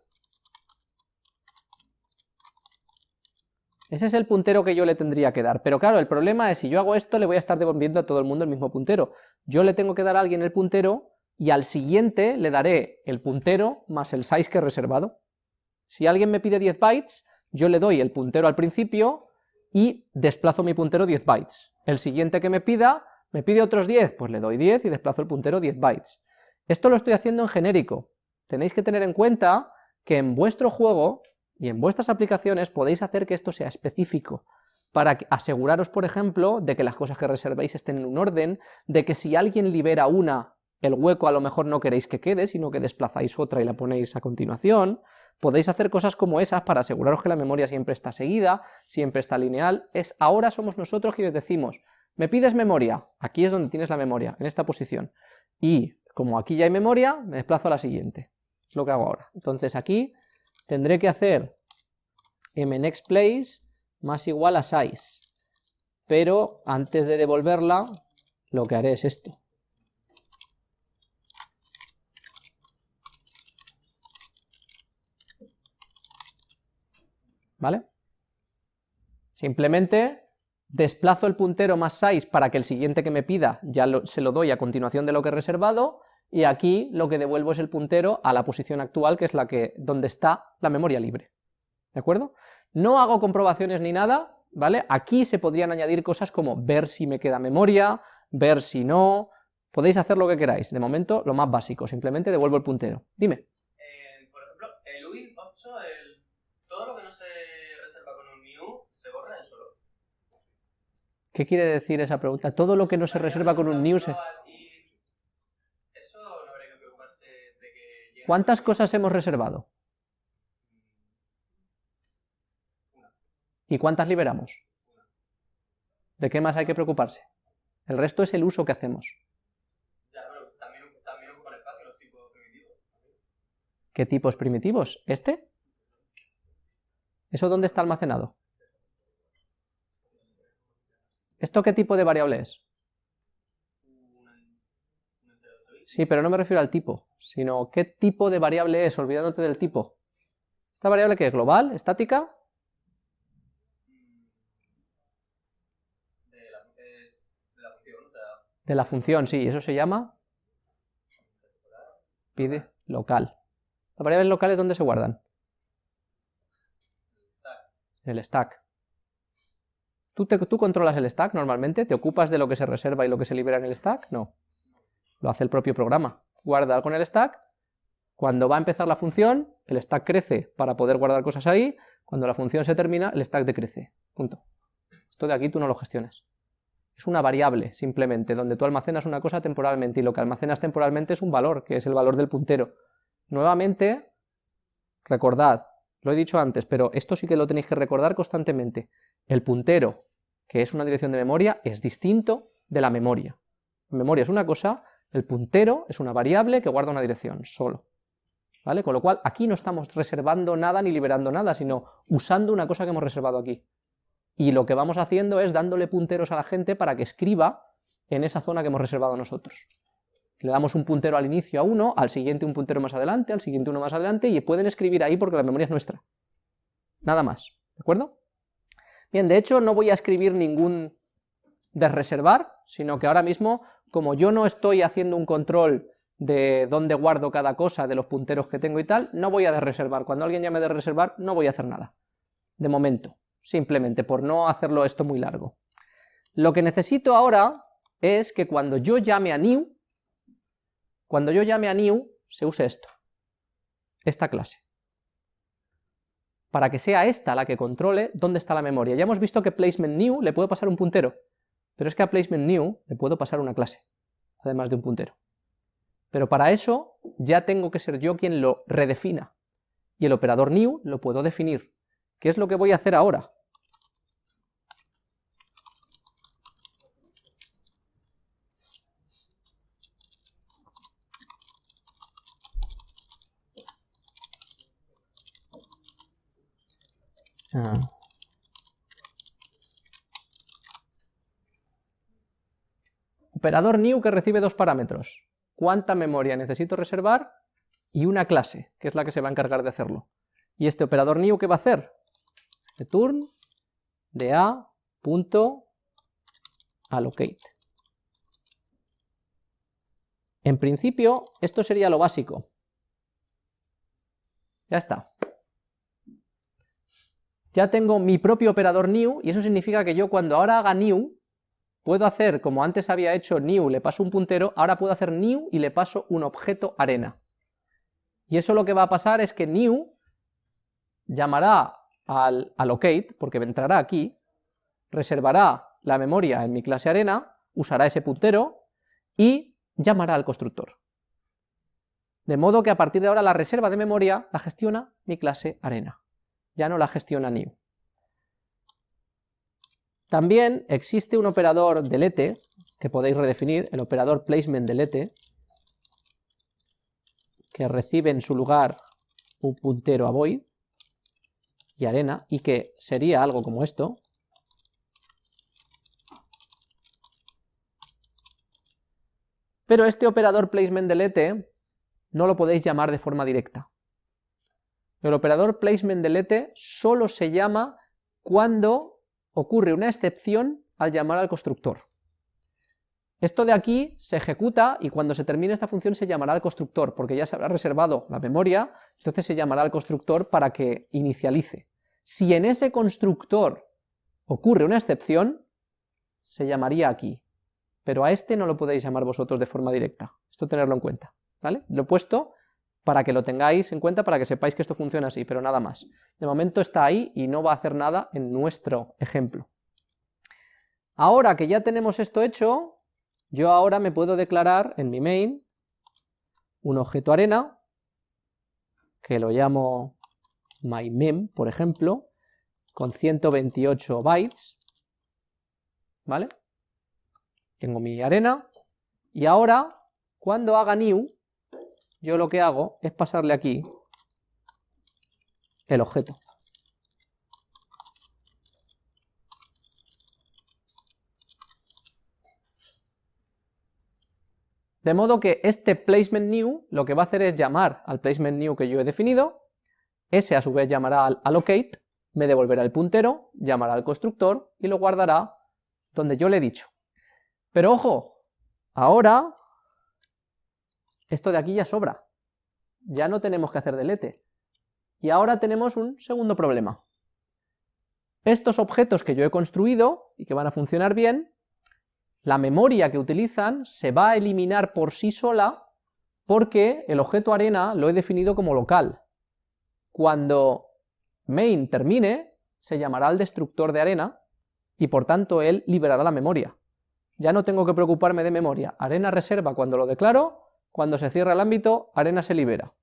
Ese es el puntero que yo le tendría que dar, pero claro, el problema es si yo hago esto le voy a estar devolviendo a todo el mundo el mismo puntero. Yo le tengo que dar a alguien el puntero y al siguiente le daré el puntero más el size que he reservado. Si alguien me pide 10 bytes, yo le doy el puntero al principio y desplazo mi puntero 10 bytes. El siguiente que me pida, me pide otros 10, pues le doy 10 y desplazo el puntero 10 bytes. Esto lo estoy haciendo en genérico. Tenéis que tener en cuenta que en vuestro juego y en vuestras aplicaciones podéis hacer que esto sea específico, para aseguraros, por ejemplo, de que las cosas que reservéis estén en un orden, de que si alguien libera una, el hueco a lo mejor no queréis que quede, sino que desplazáis otra y la ponéis a continuación, Podéis hacer cosas como esas para aseguraros que la memoria siempre está seguida, siempre está lineal. Es ahora somos nosotros quienes decimos, me pides memoria, aquí es donde tienes la memoria, en esta posición. Y como aquí ya hay memoria, me desplazo a la siguiente. Es lo que hago ahora. Entonces aquí tendré que hacer mnextPlace más igual a size. Pero antes de devolverla, lo que haré es esto. ¿Vale? Simplemente desplazo el puntero más size para que el siguiente que me pida ya se lo doy a continuación de lo que he reservado, y aquí lo que devuelvo es el puntero a la posición actual, que es la que, donde está la memoria libre. ¿De acuerdo? No hago comprobaciones ni nada, ¿vale? Aquí se podrían añadir cosas como ver si me queda memoria, ver si no, podéis hacer lo que queráis, de momento lo más básico, simplemente devuelvo el puntero. Dime. Eh, por ejemplo, el UIN 8, todo lo que no se ¿Qué quiere decir esa pregunta? Todo lo que no se reserva con un new ¿Cuántas cosas hemos reservado? ¿Y cuántas liberamos? ¿De qué más hay que preocuparse? El resto es el uso que hacemos. ¿Qué tipos primitivos? ¿Este? ¿Eso dónde está almacenado? ¿Esto qué tipo de variable es? Sí, pero no me refiero al tipo, sino qué tipo de variable es, olvidándote del tipo. ¿Esta variable que es global, estática? De la, función, o sea, De la función, sí, eso se llama pide local. ¿Las variables locales dónde se guardan? En el stack. ¿Tú, te- ¿Tú controlas el stack normalmente? ¿Te ocupas de lo que se reserva y lo que se libera en el stack? No. Lo hace el propio programa. Guarda con el stack. Cuando va a empezar la función, el stack crece para poder guardar cosas ahí. Cuando la función se termina, el stack decrece. Punto. Esto de aquí tú no lo gestionas. Es una variable, simplemente, donde tú almacenas una cosa temporalmente y lo que almacenas temporalmente es un valor, que es el valor del puntero. Nuevamente, recordad, lo he dicho antes, pero esto sí que lo tenéis que recordar constantemente. El puntero, que es una dirección de memoria, es distinto de la memoria. La memoria es una cosa, el puntero es una variable que guarda una dirección, solo. ¿Vale? Con lo cual, aquí no estamos reservando nada ni liberando nada, sino usando una cosa que hemos reservado aquí. Y lo que vamos haciendo es dándole punteros a la gente para que escriba en esa zona que hemos reservado nosotros. Le damos un puntero al inicio a uno, al siguiente un puntero más adelante, al siguiente uno más adelante, y pueden escribir ahí porque la memoria es nuestra. Nada más, ¿de acuerdo? Bien, de hecho no voy a escribir ningún desreservar, sino que ahora mismo, como yo no estoy haciendo un control de dónde guardo cada cosa, de los punteros que tengo y tal, no voy a desreservar. Cuando alguien llame de reservar, no voy a hacer nada. De momento, simplemente por no hacerlo esto muy largo. Lo que necesito ahora es que cuando yo llame a new, cuando yo llame a new, se use esto, esta clase. Para que sea esta la que controle dónde está la memoria. Ya hemos visto que placement new le puedo pasar un puntero, pero es que a placement new le puedo pasar una clase, además de un puntero. Pero para eso ya tengo que ser yo quien lo redefina, y el operador new lo puedo definir. ¿Qué es lo que voy a hacer ahora? Ah. Operador new que recibe dos parámetros. ¿Cuánta memoria necesito reservar? Y una clase, que es la que se va a encargar de hacerlo. ¿Y este operador new qué va a hacer? Return de a allocate. En principio, esto sería lo básico. Ya está. Ya tengo mi propio operador new, y eso significa que yo cuando ahora haga new, puedo hacer, como antes había hecho new, le paso un puntero, ahora puedo hacer new y le paso un objeto arena. Y eso lo que va a pasar es que new llamará al allocate, porque entrará aquí, reservará la memoria en mi clase arena, usará ese puntero y llamará al constructor. De modo que a partir de ahora la reserva de memoria la gestiona mi clase arena, ya no la gestiona new. También existe un operador delete, que podéis redefinir, el operador placement delete, que recibe en su lugar un puntero a void y arena, y que sería algo como esto. Pero este operador placement delete no lo podéis llamar de forma directa. El operador placement delete solo se llama cuando ocurre una excepción al llamar al constructor. Esto de aquí se ejecuta y cuando se termine esta función se llamará al constructor, porque ya se habrá reservado la memoria, entonces se llamará al constructor para que inicialice. Si en ese constructor ocurre una excepción, se llamaría aquí, pero a este no lo podéis llamar vosotros de forma directa, esto tenerlo en cuenta, ¿vale? Lo he puesto para que lo tengáis en cuenta, para que sepáis que esto funciona así, pero nada más. De momento está ahí y no va a hacer nada en nuestro ejemplo. Ahora que ya tenemos esto hecho, yo ahora me puedo declarar en mi main un objeto arena, que lo llamo mymem, por ejemplo, con 128 bytes, ¿vale? Tengo mi arena, y ahora, cuando haga new, yo lo que hago es pasarle aquí el objeto. De modo que este placement new lo que va a hacer es llamar al placement new que yo he definido, ese a su vez llamará al allocate, me devolverá el puntero, llamará al constructor y lo guardará donde yo le he dicho. Pero ojo, ahora esto de aquí ya sobra, ya no tenemos que hacer delete. Y ahora tenemos un segundo problema. Estos objetos que yo he construido y que van a funcionar bien, la memoria que utilizan se va a eliminar por sí sola porque el objeto arena lo he definido como local. Cuando main termine, se llamará al destructor de arena y por tanto él liberará la memoria. Ya no tengo que preocuparme de memoria, arena reserva cuando lo declaro, cuando se cierra el ámbito, arena se libera.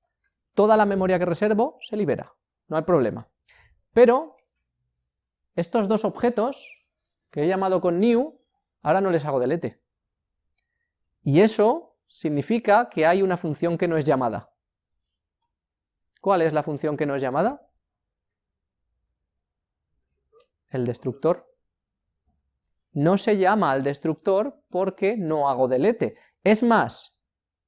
Toda la memoria que reservo se libera, no hay problema. Pero estos dos objetos que he llamado con new, ahora no les hago delete. Y eso significa que hay una función que no es llamada. ¿Cuál es la función que no es llamada? El destructor. No se llama al destructor porque no hago delete. Es más,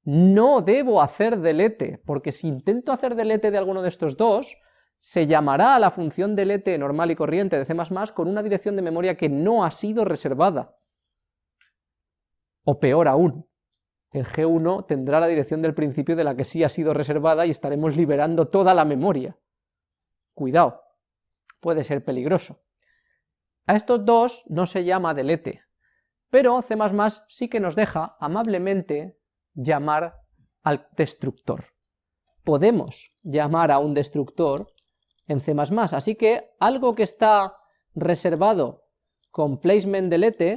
no debo hacer delete, porque si intento hacer delete de alguno de estos dos, se llamará a la función delete normal y corriente de C++ con una dirección de memoria que no ha sido reservada. O peor aún, el G1 tendrá la dirección del principio de la que sí ha sido reservada y estaremos liberando toda la memoria. Cuidado, puede ser peligroso. A estos dos no se llama delete, pero C++ sí que nos deja amablemente llamar al destructor. Podemos llamar a un destructor en C++, así que algo que está reservado con placement delete,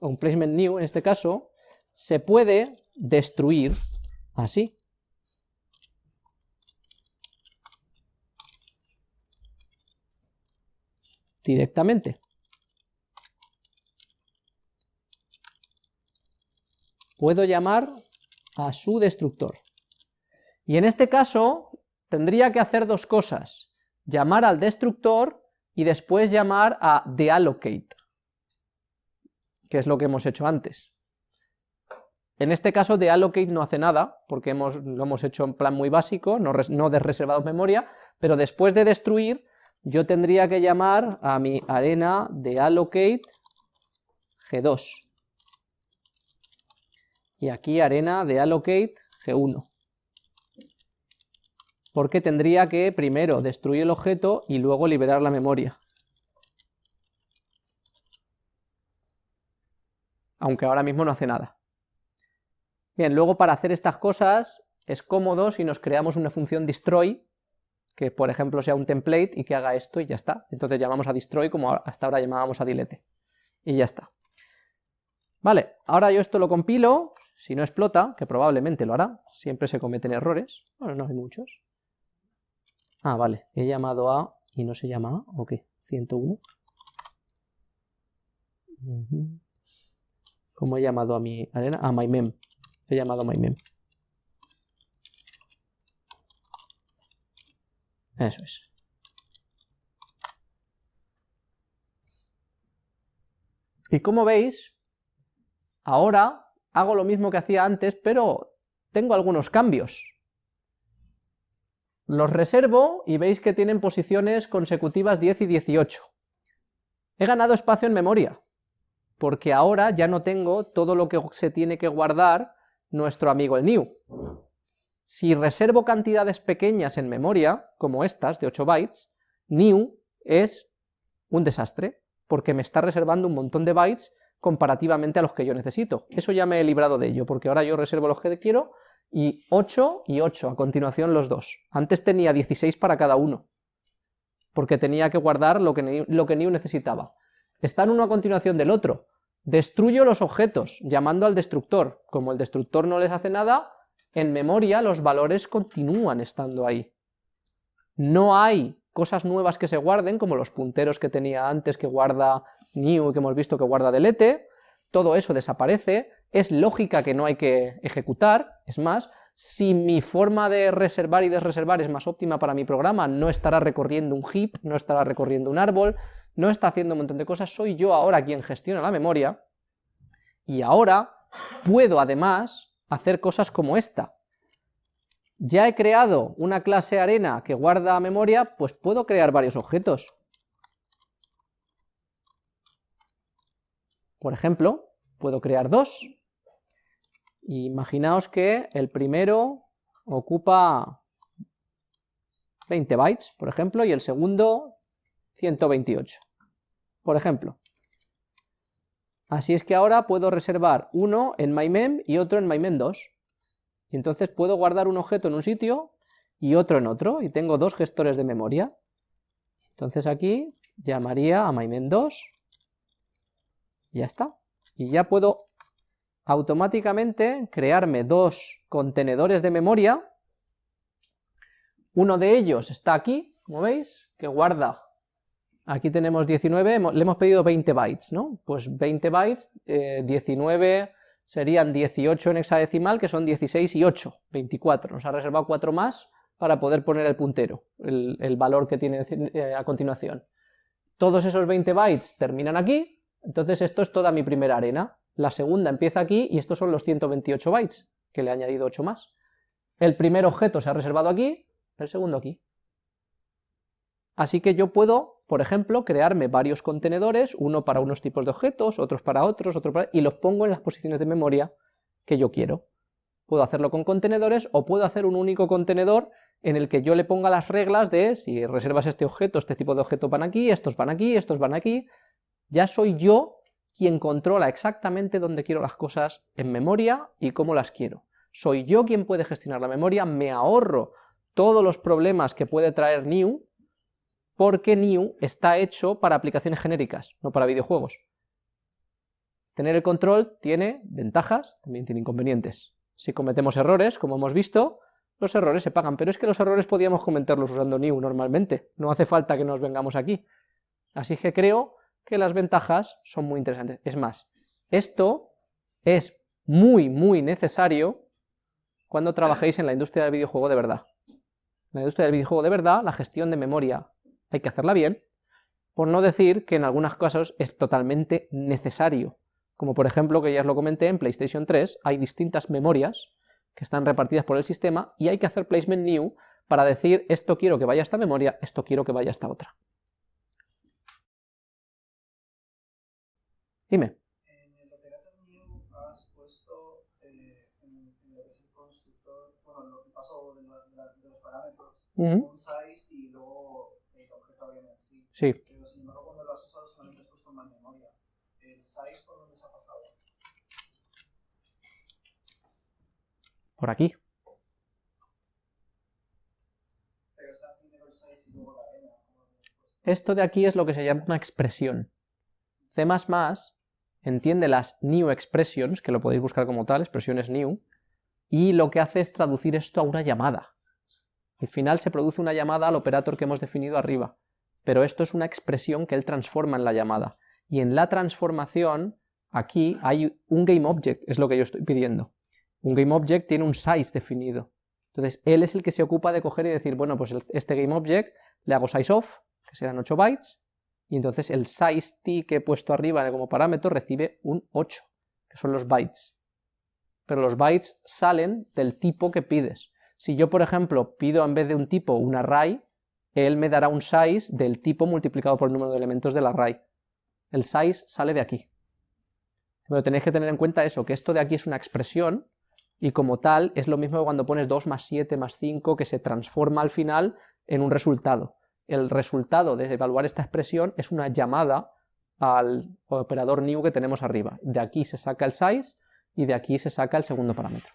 o un placement new en este caso, se puede destruir así. Directamente. Puedo llamar a su destructor. Y en este caso tendría que hacer dos cosas llamar al destructor y después llamar a deallocate, que es lo que hemos hecho antes. En este caso deallocate no hace nada, porque hemos, lo hemos hecho en plan muy básico, no, no desreservado memoria, pero después de destruir, yo tendría que llamar a mi arena deallocate G2. Y aquí arena deallocate G1 porque tendría que primero destruir el objeto y luego liberar la memoria. Aunque ahora mismo no hace nada. Bien, luego para hacer estas cosas es cómodo si nos creamos una función destroy, que por ejemplo sea un template y que haga esto y ya está. Entonces llamamos a destroy como hasta ahora llamábamos a delete. Y ya está. Vale, ahora yo esto lo compilo, si no explota, que probablemente lo hará, siempre se cometen errores, bueno, no hay muchos. Ah, vale, he llamado a y no se llama a, ¿o qué? 101. ¿Cómo he llamado a mi arena? A mem. He llamado a mem. Eso es. Y como veis, ahora hago lo mismo que hacía antes, pero tengo algunos cambios. Los reservo y veis que tienen posiciones consecutivas 10 y 18. He ganado espacio en memoria, porque ahora ya no tengo todo lo que se tiene que guardar nuestro amigo el new. Si reservo cantidades pequeñas en memoria, como estas de 8 bytes, new es un desastre, porque me está reservando un montón de bytes comparativamente a los que yo necesito. Eso ya me he librado de ello, porque ahora yo reservo los que quiero y 8 y 8, a continuación los dos. Antes tenía 16 para cada uno, porque tenía que guardar lo que, que New necesitaba. Están uno a continuación del otro. Destruyo los objetos, llamando al destructor. Como el destructor no les hace nada, en memoria los valores continúan estando ahí. No hay cosas nuevas que se guarden, como los punteros que tenía antes que guarda new y que hemos visto que guarda delete, todo eso desaparece, es lógica que no hay que ejecutar, es más, si mi forma de reservar y desreservar es más óptima para mi programa, no estará recorriendo un heap, no estará recorriendo un árbol, no está haciendo un montón de cosas, soy yo ahora quien gestiona la memoria, y ahora puedo además hacer cosas como esta. Ya he creado una clase arena que guarda memoria, pues puedo crear varios objetos. Por ejemplo, puedo crear dos. Imaginaos que el primero ocupa 20 bytes, por ejemplo, y el segundo 128, por ejemplo. Así es que ahora puedo reservar uno en mymem y otro en mymem2. Y entonces puedo guardar un objeto en un sitio y otro en otro, y tengo dos gestores de memoria. Entonces aquí llamaría a mymem2, y ya está. Y ya puedo automáticamente crearme dos contenedores de memoria. Uno de ellos está aquí, como veis, que guarda Aquí tenemos 19, le hemos pedido 20 bytes, ¿no? Pues 20 bytes, 19 eh, serían 18 en hexadecimal, que son 16 y 8, 24. Nos ha reservado 4 más para poder poner el puntero, el, valor que tiene eh, a continuación. Todos esos 20 bytes terminan aquí, entonces esto es toda mi primera arena. La segunda empieza aquí y estos son los 128 bytes, que le he añadido 8 más. El primer objeto se ha reservado aquí, el segundo aquí. Así que yo puedo, por ejemplo, crearme varios contenedores, uno para unos tipos de objetos, otros para otros, otros para... y los pongo en las posiciones de memoria que yo quiero. Puedo hacerlo con contenedores o puedo hacer un único contenedor en el que yo le ponga las reglas de si reservas este objeto, este tipo de objeto van aquí, estos van aquí, estos van aquí. Ya soy yo quien controla exactamente dónde quiero las cosas en memoria y cómo las quiero. Soy yo quien puede gestionar la memoria, me ahorro todos los problemas que puede traer New, porque New está hecho para aplicaciones genéricas, no para videojuegos. Tener el control tiene ventajas, también tiene inconvenientes. Si cometemos errores, como hemos visto, los errores se pagan, pero es que los errores podíamos cometerlos usando New normalmente, no hace falta que nos vengamos aquí. Así que creo que las ventajas son muy interesantes. Es más, esto es muy, muy necesario cuando trabajéis en la industria del videojuego de verdad. En la industria del videojuego de verdad, la gestión de memoria hay que hacerla bien, por no decir que en algunos casos es totalmente necesario, como por ejemplo, que ya os lo comenté, en PlayStation 3 hay distintas memorias que están repartidas por el sistema y hay que hacer placement new para decir esto quiero que vaya a esta memoria, esto quiero que vaya a esta otra. Dime. En el operator new has puesto eh, en, lo que es el constructor, bueno, lo que pasó de, los parámetros, un size y Sí. Pero sin embargo, cuando lo has usado solamente has puesto más memoria. ¿El size por dónde se ha pasado? Por aquí. Pero está primero el size y luego la arena. Esto de aquí es lo que se llama una expresión. C++ entiende las new expressions, que lo podéis buscar como tal, expresiones new, y lo que hace es traducir esto a una llamada. Al final se produce una llamada al operator que hemos definido arriba pero esto es una expresión que él transforma en la llamada. Y en la transformación, aquí hay un GameObject, es lo que yo estoy pidiendo. Un GameObject tiene un size definido. Entonces, él es el que se ocupa de coger y decir, bueno, pues este GameObject le hago sizeOf, que serán 8 bytes, y entonces el size t que he puesto arriba como parámetro recibe un 8, que son los bytes. Pero los bytes salen del tipo que pides. Si yo, por ejemplo, pido en vez de un tipo un array, él me dará un size del tipo multiplicado por el número de elementos del array. El size sale de aquí. Pero tenéis que tener en cuenta eso, que esto de aquí es una expresión, y como tal es lo mismo que cuando pones 2 más 7 más 5, que se transforma al final en un resultado. El resultado de evaluar esta expresión es una llamada al operador new que tenemos arriba. De aquí se saca el size y de aquí se saca el segundo parámetro.